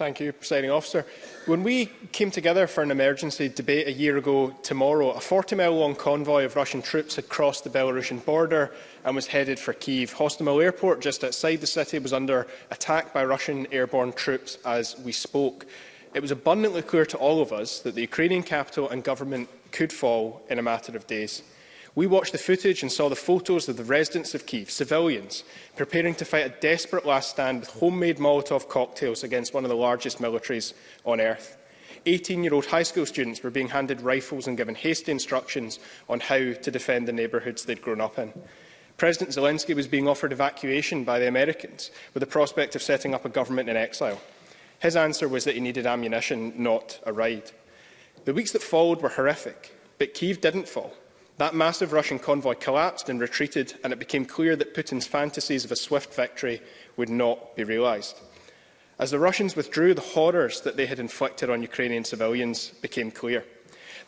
Thank you, Presiding Officer. When we came together for an emergency debate a year ago tomorrow, a 40-mile-long convoy of Russian troops had crossed the Belarusian border and was headed for Kyiv. Hostomel Airport, just outside the city, was under attack by Russian airborne troops as we spoke. It was abundantly clear to all of us that the Ukrainian capital and government could fall in a matter of days. We watched the footage and saw the photos of the residents of Kyiv, civilians, preparing to fight a desperate last stand with homemade Molotov cocktails against one of the largest militaries on earth. 18-year-old high school students were being handed rifles and given hasty instructions on how to defend the neighbourhoods they'd grown up in. President Zelensky was being offered evacuation by the Americans with the prospect of setting up a government in exile. His answer was that he needed ammunition, not a ride. The weeks that followed were horrific, but Kyiv didn't fall. That massive Russian convoy collapsed and retreated, and it became clear that Putin's fantasies of a swift victory would not be realised. As the Russians withdrew, the horrors that they had inflicted on Ukrainian civilians became clear.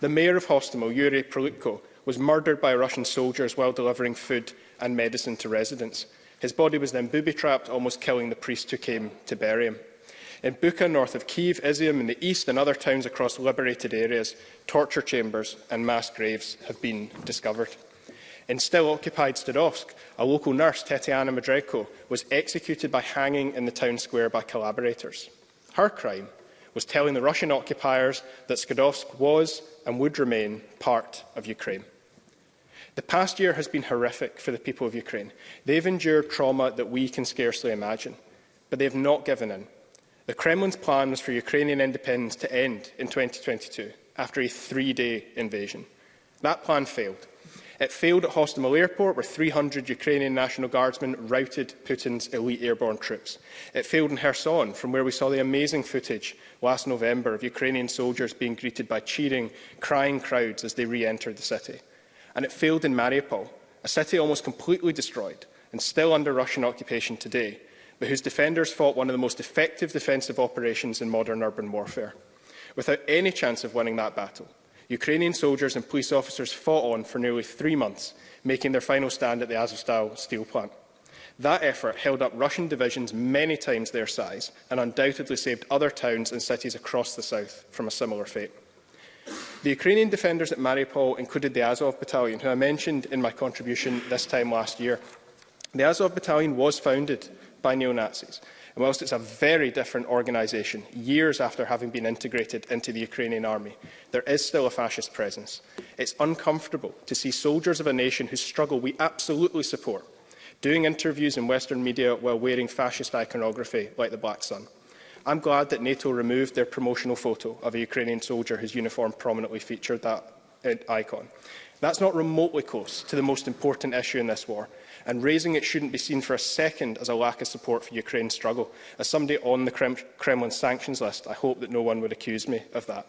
The mayor of Hostomel, Yuri Prolupko, was murdered by Russian soldiers while delivering food and medicine to residents. His body was then booby-trapped, almost killing the priest who came to bury him. In Bucha, north of Kyiv, Izium in the east and other towns across liberated areas, torture chambers and mass graves have been discovered. In still-occupied Stadovsk, a local nurse, Tetiana Madreko, was executed by hanging in the town square by collaborators. Her crime was telling the Russian occupiers that Skadovsk was and would remain part of Ukraine. The past year has been horrific for the people of Ukraine. They've endured trauma that we can scarcely imagine, but they have not given in The Kremlin's plans for Ukrainian independence to end in 2022 after a three-day invasion. That plan failed. It failed at Hostomel Airport, where 300 Ukrainian National Guardsmen routed Putin's elite airborne troops. It failed in Kherson, from where we saw the amazing footage last November of Ukrainian soldiers being greeted by cheering, crying crowds as they re-entered the city. And it failed in Mariupol, a city almost completely destroyed and still under Russian occupation today, but whose defenders fought one of the most effective defensive operations in modern urban warfare. Without any chance of winning that battle, Ukrainian soldiers and police officers fought on for nearly three months, making their final stand at the Azovstal steel plant. That effort held up Russian divisions many times their size and undoubtedly saved other towns and cities across the south from a similar fate. The Ukrainian defenders at Mariupol included the Azov Battalion, who I mentioned in my contribution this time last year. The Azov Battalion was founded by neo-Nazis. And whilst it's a very different organisation, years after having been integrated into the Ukrainian army, there is still a fascist presence. It's uncomfortable to see soldiers of a nation whose struggle we absolutely support doing interviews in Western media while wearing fascist iconography like the Black Sun. I'm glad that NATO removed their promotional photo of a Ukrainian soldier whose uniform prominently featured that uh, icon. That's not remotely close to the most important issue in this war, and raising it shouldn't be seen for a second as a lack of support for Ukraine's struggle. As somebody on the Krem Kremlin sanctions list, I hope that no one would accuse me of that.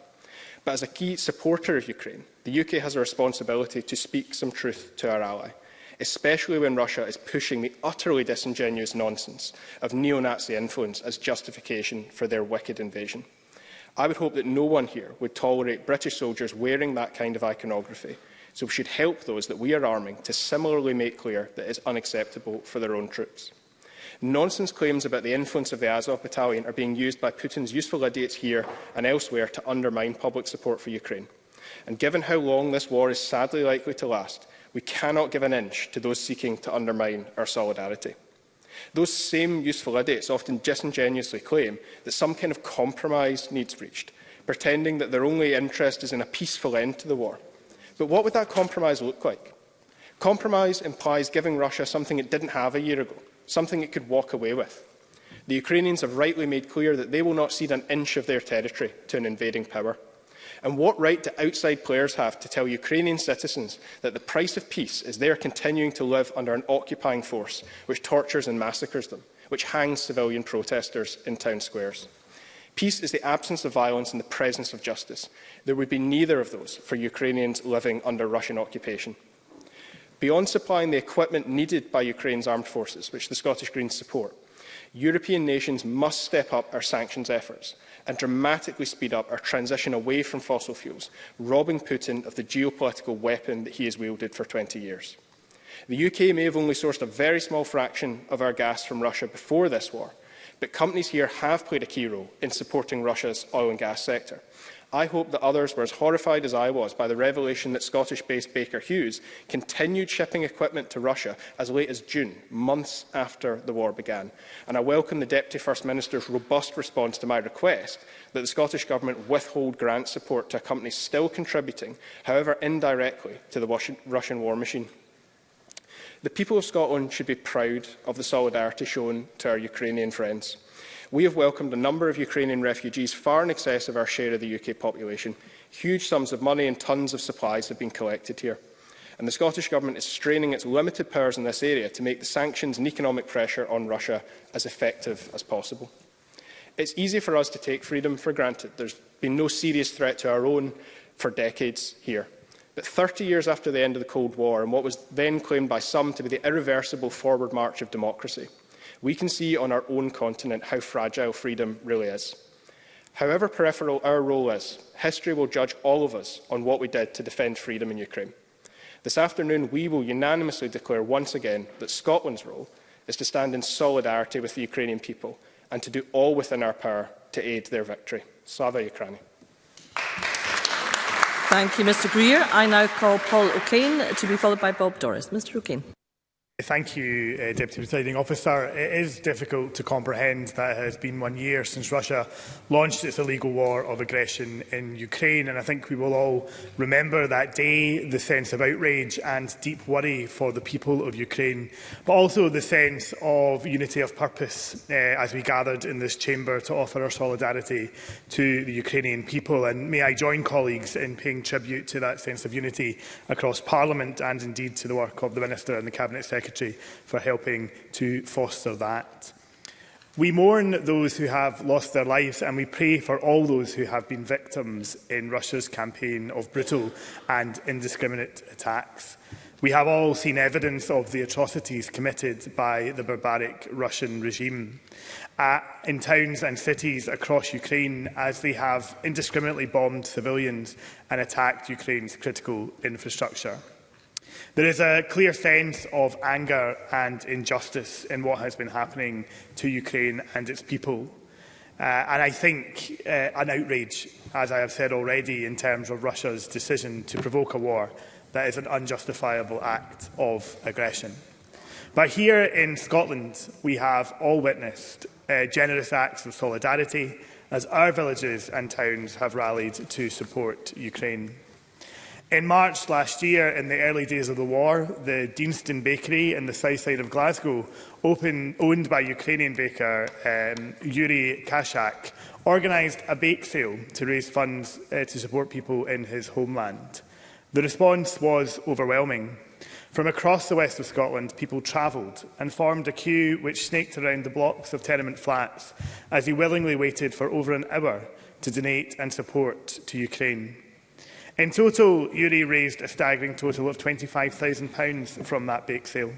But as a key supporter of Ukraine, the UK has a responsibility to speak some truth to our ally, especially when Russia is pushing the utterly disingenuous nonsense of neo-Nazi influence as justification for their wicked invasion. I would hope that no one here would tolerate British soldiers wearing that kind of iconography so we should help those that we are arming to similarly make clear that it is unacceptable for their own troops. Nonsense claims about the influence of the Azov battalion are being used by Putin's useful idiots here and elsewhere to undermine public support for Ukraine. And given how long this war is sadly likely to last, we cannot give an inch to those seeking to undermine our solidarity. Those same useful idiots often disingenuously claim that some kind of compromise needs reached, pretending that their only interest is in a peaceful end to the war. But what would that compromise look like? Compromise implies giving Russia something it didn't have a year ago, something it could walk away with. The Ukrainians have rightly made clear that they will not cede an inch of their territory to an invading power. And what right do outside players have to tell Ukrainian citizens that the price of peace is they are continuing to live under an occupying force which tortures and massacres them, which hangs civilian protesters in town squares? Peace is the absence of violence and the presence of justice. There would be neither of those for Ukrainians living under Russian occupation. Beyond supplying the equipment needed by Ukraine's armed forces, which the Scottish Greens support, European nations must step up our sanctions efforts and dramatically speed up our transition away from fossil fuels, robbing Putin of the geopolitical weapon that he has wielded for 20 years. The UK may have only sourced a very small fraction of our gas from Russia before this war, but companies here have played a key role in supporting Russia's oil and gas sector, I hope that others were as horrified as I was by the revelation that Scottish-based Baker Hughes continued shipping equipment to Russia as late as June, months after the war began. And I welcome the Deputy First Minister's robust response to my request that the Scottish Government withhold grant support to a company still contributing, however indirectly, to the Russian war machine. The people of Scotland should be proud of the solidarity shown to our Ukrainian friends. We have welcomed a number of Ukrainian refugees far in excess of our share of the UK population. Huge sums of money and tons of supplies have been collected here. And the Scottish Government is straining its limited powers in this area to make the sanctions and economic pressure on Russia as effective as possible. It's easy for us to take freedom for granted. There's been no serious threat to our own for decades here. But 30 years after the end of the Cold War and what was then claimed by some to be the irreversible forward march of democracy, we can see on our own continent how fragile freedom really is. However peripheral our role is, history will judge all of us on what we did to defend freedom in Ukraine. This afternoon, we will unanimously declare once again that Scotland's role is to stand in solidarity with the Ukrainian people and to do all within our power to aid their victory. Slava Ukraini. Thank you, Mr Greer. I now call Paul O'Kane to be followed by Bob Doris. Mr O'Kane. Thank you, uh, Deputy Presiding Officer. It is difficult to comprehend that it has been one year since Russia launched its illegal war of aggression in Ukraine, and I think we will all remember that day, the sense of outrage and deep worry for the people of Ukraine, but also the sense of unity of purpose uh, as we gathered in this chamber to offer our solidarity to the Ukrainian people. And may I join colleagues in paying tribute to that sense of unity across Parliament and indeed to the work of the Minister and the Cabinet Secretary Secretary for helping to foster that. We mourn those who have lost their lives and we pray for all those who have been victims in Russia's campaign of brutal and indiscriminate attacks. We have all seen evidence of the atrocities committed by the barbaric Russian regime uh, in towns and cities across Ukraine as they have indiscriminately bombed civilians and attacked Ukraine's critical infrastructure. There is a clear sense of anger and injustice in what has been happening to Ukraine and its people. Uh, and I think uh, an outrage, as I have said already, in terms of Russia's decision to provoke a war that is an unjustifiable act of aggression. But here in Scotland, we have all witnessed uh, generous acts of solidarity as our villages and towns have rallied to support Ukraine. In March last year, in the early days of the war, the Deanston Bakery in the south side of Glasgow, open, owned by Ukrainian baker um, Yuri Kashak, organised a bake sale to raise funds uh, to support people in his homeland. The response was overwhelming. From across the west of Scotland, people travelled and formed a queue which snaked around the blocks of tenement flats as he willingly waited for over an hour to donate and support to Ukraine. In total, URI raised a staggering total of £25,000 from that bake sale.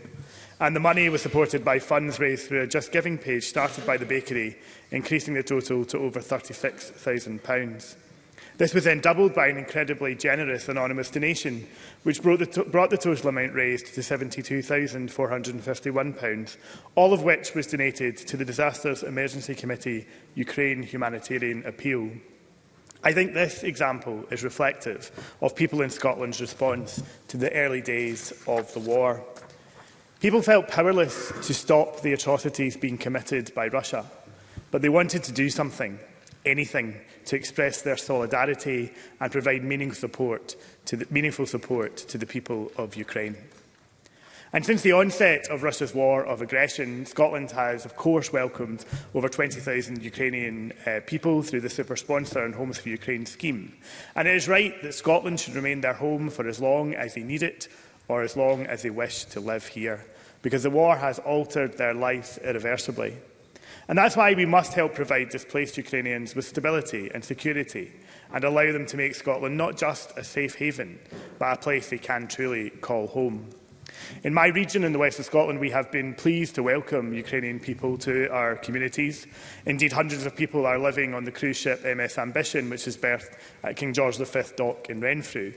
And the money was supported by funds raised through a Just Giving page started by the bakery, increasing the total to over £36,000. This was then doubled by an incredibly generous anonymous donation, which brought the, brought the total amount raised to £72,451, all of which was donated to the Disasters Emergency Committee Ukraine Humanitarian Appeal. I think this example is reflective of people in Scotland's response to the early days of the war. People felt powerless to stop the atrocities being committed by Russia, but they wanted to do something, anything, to express their solidarity and provide meaningful support to the, meaningful support to the people of Ukraine. And since the onset of Russia's war of aggression, Scotland has, of course, welcomed over 20,000 Ukrainian uh, people through the super sponsor and Homes for Ukraine scheme. And it is right that Scotland should remain their home for as long as they need it or as long as they wish to live here, because the war has altered their lives irreversibly. And that's why we must help provide displaced Ukrainians with stability and security and allow them to make Scotland not just a safe haven, but a place they can truly call home. In my region in the west of Scotland, we have been pleased to welcome Ukrainian people to our communities. Indeed, hundreds of people are living on the cruise ship MS Ambition, which is berthed at King George V Dock in Renfrew.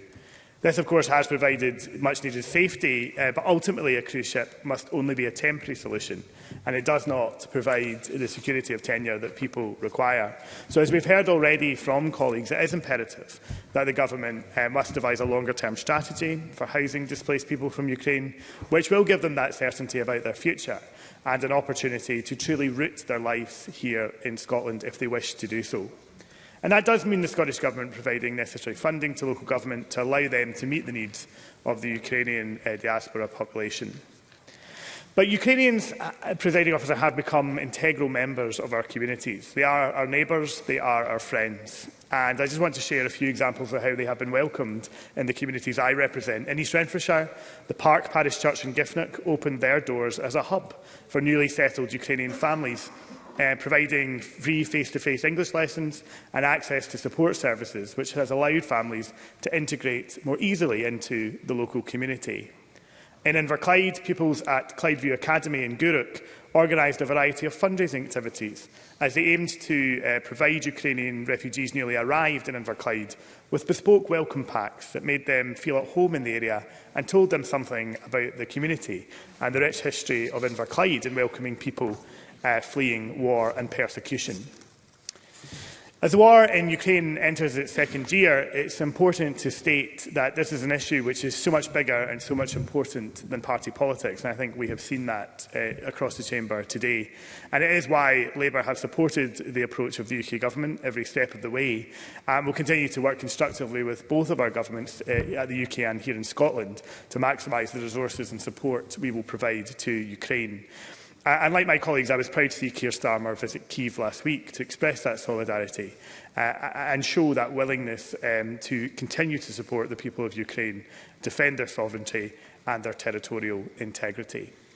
This, of course, has provided much-needed safety, uh, but ultimately a cruise ship must only be a temporary solution, and it does not provide the security of tenure that people require. So, as we've heard already from colleagues, it is imperative that the government uh, must devise a longer-term strategy for housing displaced people from Ukraine, which will give them that certainty about their future and an opportunity to truly root their lives here in Scotland if they wish to do so. And that does mean the Scottish Government providing necessary funding to local government to allow them to meet the needs of the Ukrainian uh, diaspora population. But Ukrainians, uh, uh, presiding officer, have become integral members of our communities. They are our neighbours, they are our friends. And I just want to share a few examples of how they have been welcomed in the communities I represent. In East Renfrewshire, the Park Parish Church in Giffnock opened their doors as a hub for newly settled Ukrainian families uh, providing free face-to-face -face English lessons and access to support services, which has allowed families to integrate more easily into the local community. In Inverclyde, pupils at Clydeview Academy in Guruk organised a variety of fundraising activities as they aimed to uh, provide Ukrainian refugees newly arrived in Inverclyde with bespoke welcome packs that made them feel at home in the area and told them something about the community and the rich history of Inverclyde in welcoming people uh, fleeing war and persecution. As the war in Ukraine enters its second year, it's important to state that this is an issue which is so much bigger and so much important than party politics, and I think we have seen that uh, across the chamber today. And it is why Labour has supported the approach of the UK government every step of the way, and we'll continue to work constructively with both of our governments uh, at the UK and here in Scotland to maximise the resources and support we will provide to Ukraine. And like my colleagues, I was proud to see Keir Starmer visit Kiev last week to express that solidarity uh, uh, and show that willingness um, to continue to support the people of Ukraine, defend their sovereignty and their territorial integrity.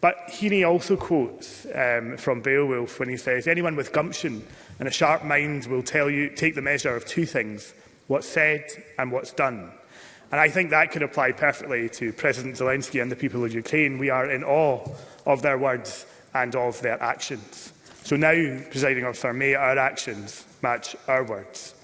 But Heaney also quotes um, from Beowulf when he says, anyone with gumption and a sharp mind will tell you, take the measure of two things, what's said and what's done. And I think that could apply perfectly to President Zelensky and the people of Ukraine. We are in awe of their words and of their actions. So now, presiding officer, may our actions match our words.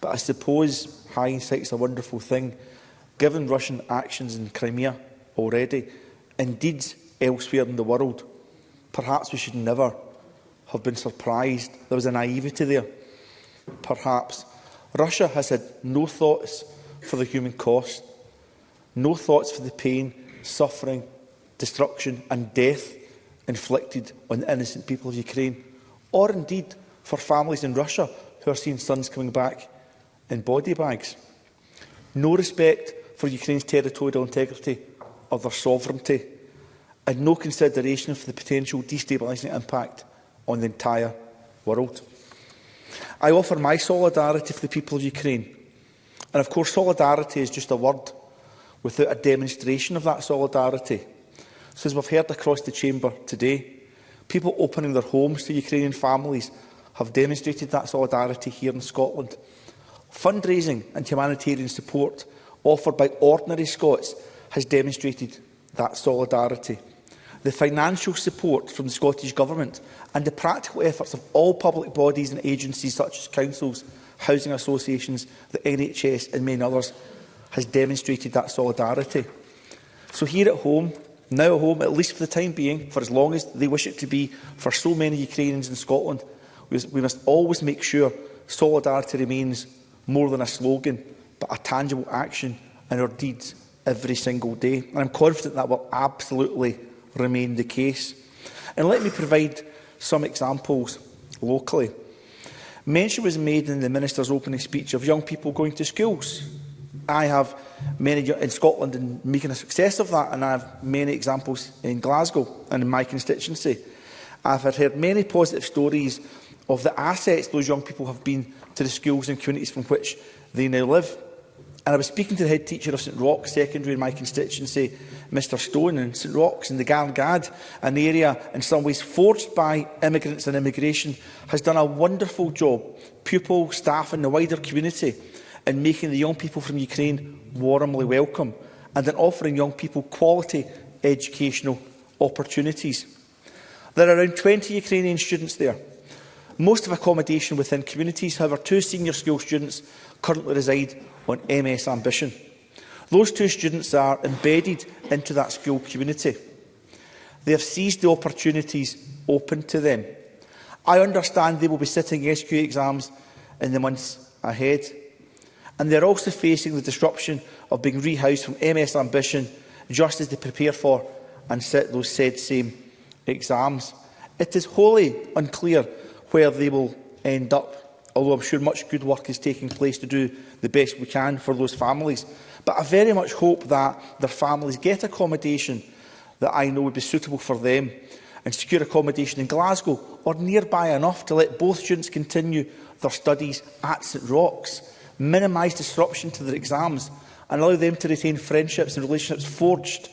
But I suppose hindsight is a wonderful thing, given Russian actions in Crimea already, indeed elsewhere in the world. Perhaps we should never have been surprised. There was a naivety there. Perhaps Russia has had no thoughts for the human cost No thoughts for the pain, suffering, destruction and death inflicted on the innocent people of Ukraine, or indeed for families in Russia who are seeing sons coming back in body bags. No respect for Ukraine's territorial integrity or their sovereignty, and no consideration for the potential destabilising impact on the entire world. I offer my solidarity for the people of Ukraine. And of course, solidarity is just a word without a demonstration of that solidarity. So as we've heard across the chamber today, people opening their homes to Ukrainian families have demonstrated that solidarity here in Scotland. Fundraising and humanitarian support offered by ordinary Scots has demonstrated that solidarity. The financial support from the Scottish Government and the practical efforts of all public bodies and agencies such as councils, housing associations, the NHS and many others has demonstrated that solidarity. So here at home, now at home, at least for the time being, for as long as they wish it to be, for so many Ukrainians in Scotland, we, we must always make sure solidarity remains more than a slogan, but a tangible action in our deeds every single day. And I'm confident that will absolutely remain the case. And let me provide some examples locally. Mention was made in the Minister's opening speech of young people going to schools I have many in Scotland and making a success of that, and I have many examples in Glasgow and in my constituency. I've heard many positive stories of the assets those young people have been to the schools and communities from which they now live. And I was speaking to the head teacher of St Rock's Secondary in my constituency, Mr Stone, in St Rock's in the Garngad, an area in some ways forged by immigrants and immigration, has done a wonderful job, Pupils, staff and the wider community, in making the young people from Ukraine warmly welcome and in offering young people quality educational opportunities. There are around 20 Ukrainian students there. Most of accommodation within communities, however, two senior school students currently reside on MS Ambition. Those two students are embedded into that school community. They have seized the opportunities open to them. I understand they will be sitting SQ exams in the months ahead. And they're also facing the disruption of being rehoused from MS Ambition just as they prepare for and sit those said same exams. It is wholly unclear where they will end up, although I'm sure much good work is taking place to do the best we can for those families. But I very much hope that their families get accommodation that I know would be suitable for them and secure accommodation in Glasgow or nearby enough to let both students continue their studies at St Rock's minimise disruption to their exams and allow them to retain friendships and relationships forged.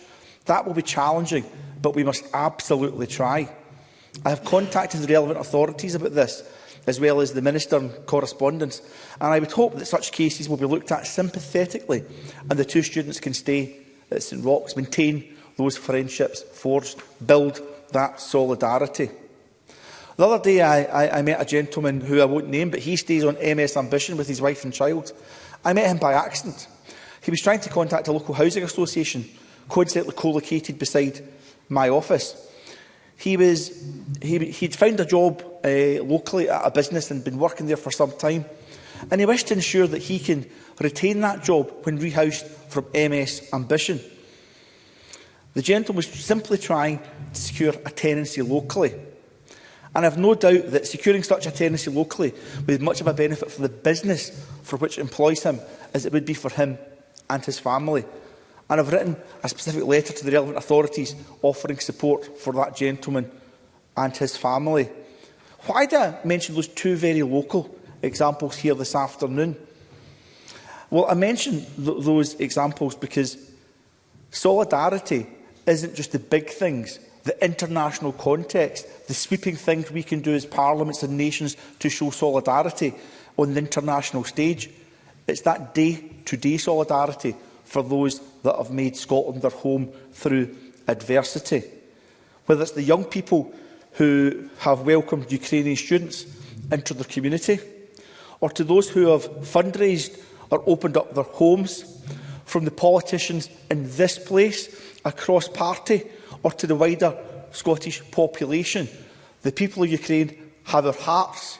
That will be challenging, but we must absolutely try. I have contacted the relevant authorities about this, as well as the Minister and correspondence, and I would hope that such cases will be looked at sympathetically and the two students can stay at St Rocks, maintain those friendships forged, build that solidarity. The other day I, I, I met a gentleman who I won't name, but he stays on MS Ambition with his wife and child. I met him by accident. He was trying to contact a local housing association, coincidentally co-located beside my office. He was, he, he'd found a job uh, locally at a business and been working there for some time. And he wished to ensure that he can retain that job when rehoused from MS Ambition. The gentleman was simply trying to secure a tenancy locally. And I have no doubt that securing such a tenancy locally would be much of a benefit for the business for which employs him, as it would be for him and his family. And I've written a specific letter to the relevant authorities offering support for that gentleman and his family. Why did I mention those two very local examples here this afternoon? Well, I mention th those examples because solidarity isn't just the big things the international context, the sweeping things we can do as parliaments and nations to show solidarity on the international stage. It's that day-to-day -day solidarity for those that have made Scotland their home through adversity. Whether it's the young people who have welcomed Ukrainian students into their community, or to those who have fundraised or opened up their homes, from the politicians in this place, across party, or to the wider Scottish population. The people of Ukraine have our hearts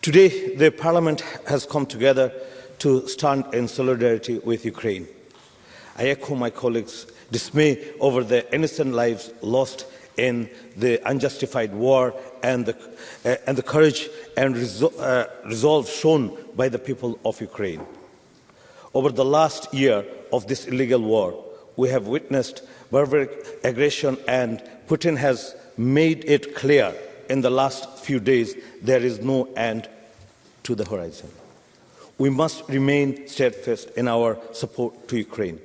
Today, the Parliament has come together to stand in solidarity with Ukraine. I echo my colleagues' dismay over the innocent lives lost in the unjustified war and the, uh, and the courage and resol uh, resolve shown by the people of Ukraine. Over the last year of this illegal war, we have witnessed barbaric aggression and Putin has made it clear in the last few days there is no end to the horizon. We must remain steadfast in our support to Ukraine.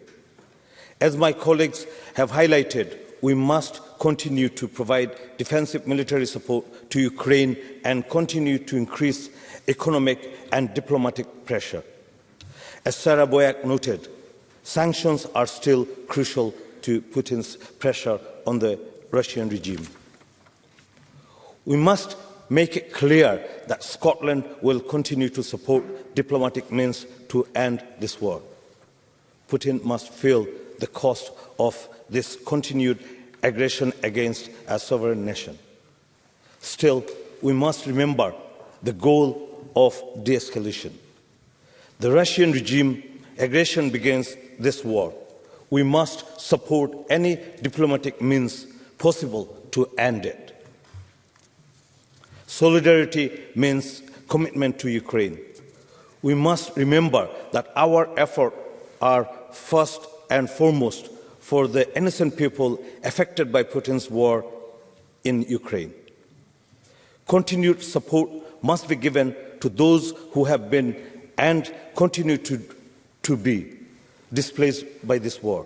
As my colleagues have highlighted, we must continue to provide defensive military support to Ukraine and continue to increase economic and diplomatic pressure. As Sarah Boyack noted, sanctions are still crucial to Putin's pressure on the Russian regime. We must make it clear that Scotland will continue to support diplomatic means to end this war. Putin must feel the cost of this continued aggression against a sovereign nation. Still, we must remember the goal of de-escalation. The Russian regime aggression begins this war. We must support any diplomatic means possible to end it. Solidarity means commitment to Ukraine. We must remember that our efforts are first and foremost for the innocent people affected by Putin's war in Ukraine. Continued support must be given to those who have been and continue to, to be displaced by this war.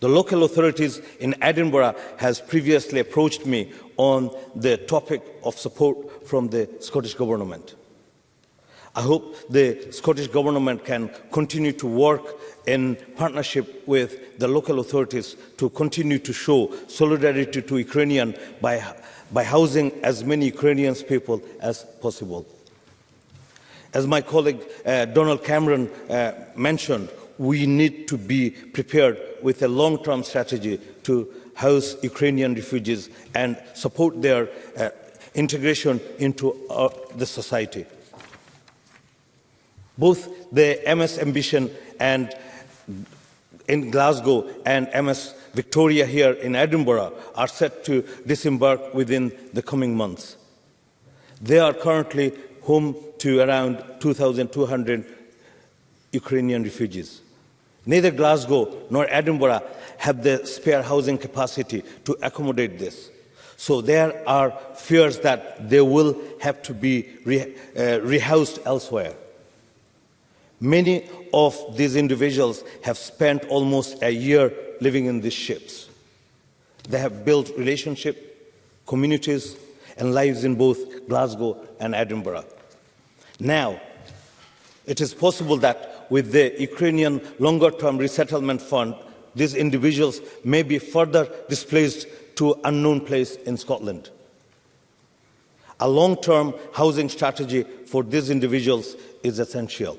The local authorities in Edinburgh has previously approached me on the topic of support from the Scottish Government. I hope the Scottish Government can continue to work in partnership with the local authorities to continue to show solidarity to Ukrainians by, by housing as many Ukrainian people as possible. As my colleague uh, Donald Cameron uh, mentioned, we need to be prepared with a long-term strategy to house Ukrainian refugees and support their uh, integration into uh, the society. Both the MS Ambition and in Glasgow and MS Victoria here in Edinburgh are set to disembark within the coming months. They are currently home to around 2,200 Ukrainian refugees. Neither Glasgow nor Edinburgh have the spare housing capacity to accommodate this. So there are fears that they will have to be re, uh, rehoused elsewhere. Many of these individuals have spent almost a year living in these ships. They have built relationships, communities, and lives in both Glasgow and Edinburgh. Now, it is possible that with the Ukrainian longer-term resettlement fund, these individuals may be further displaced to unknown place in Scotland. A long-term housing strategy for these individuals is essential.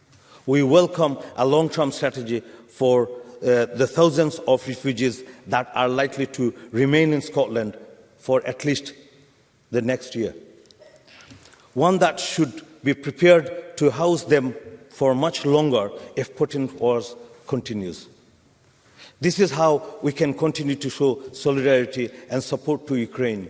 We welcome a long-term strategy for uh, the thousands of refugees that are likely to remain in Scotland for at least the next year. One that should be prepared to house them for much longer if Putin wars continues. This is how we can continue to show solidarity and support to Ukraine,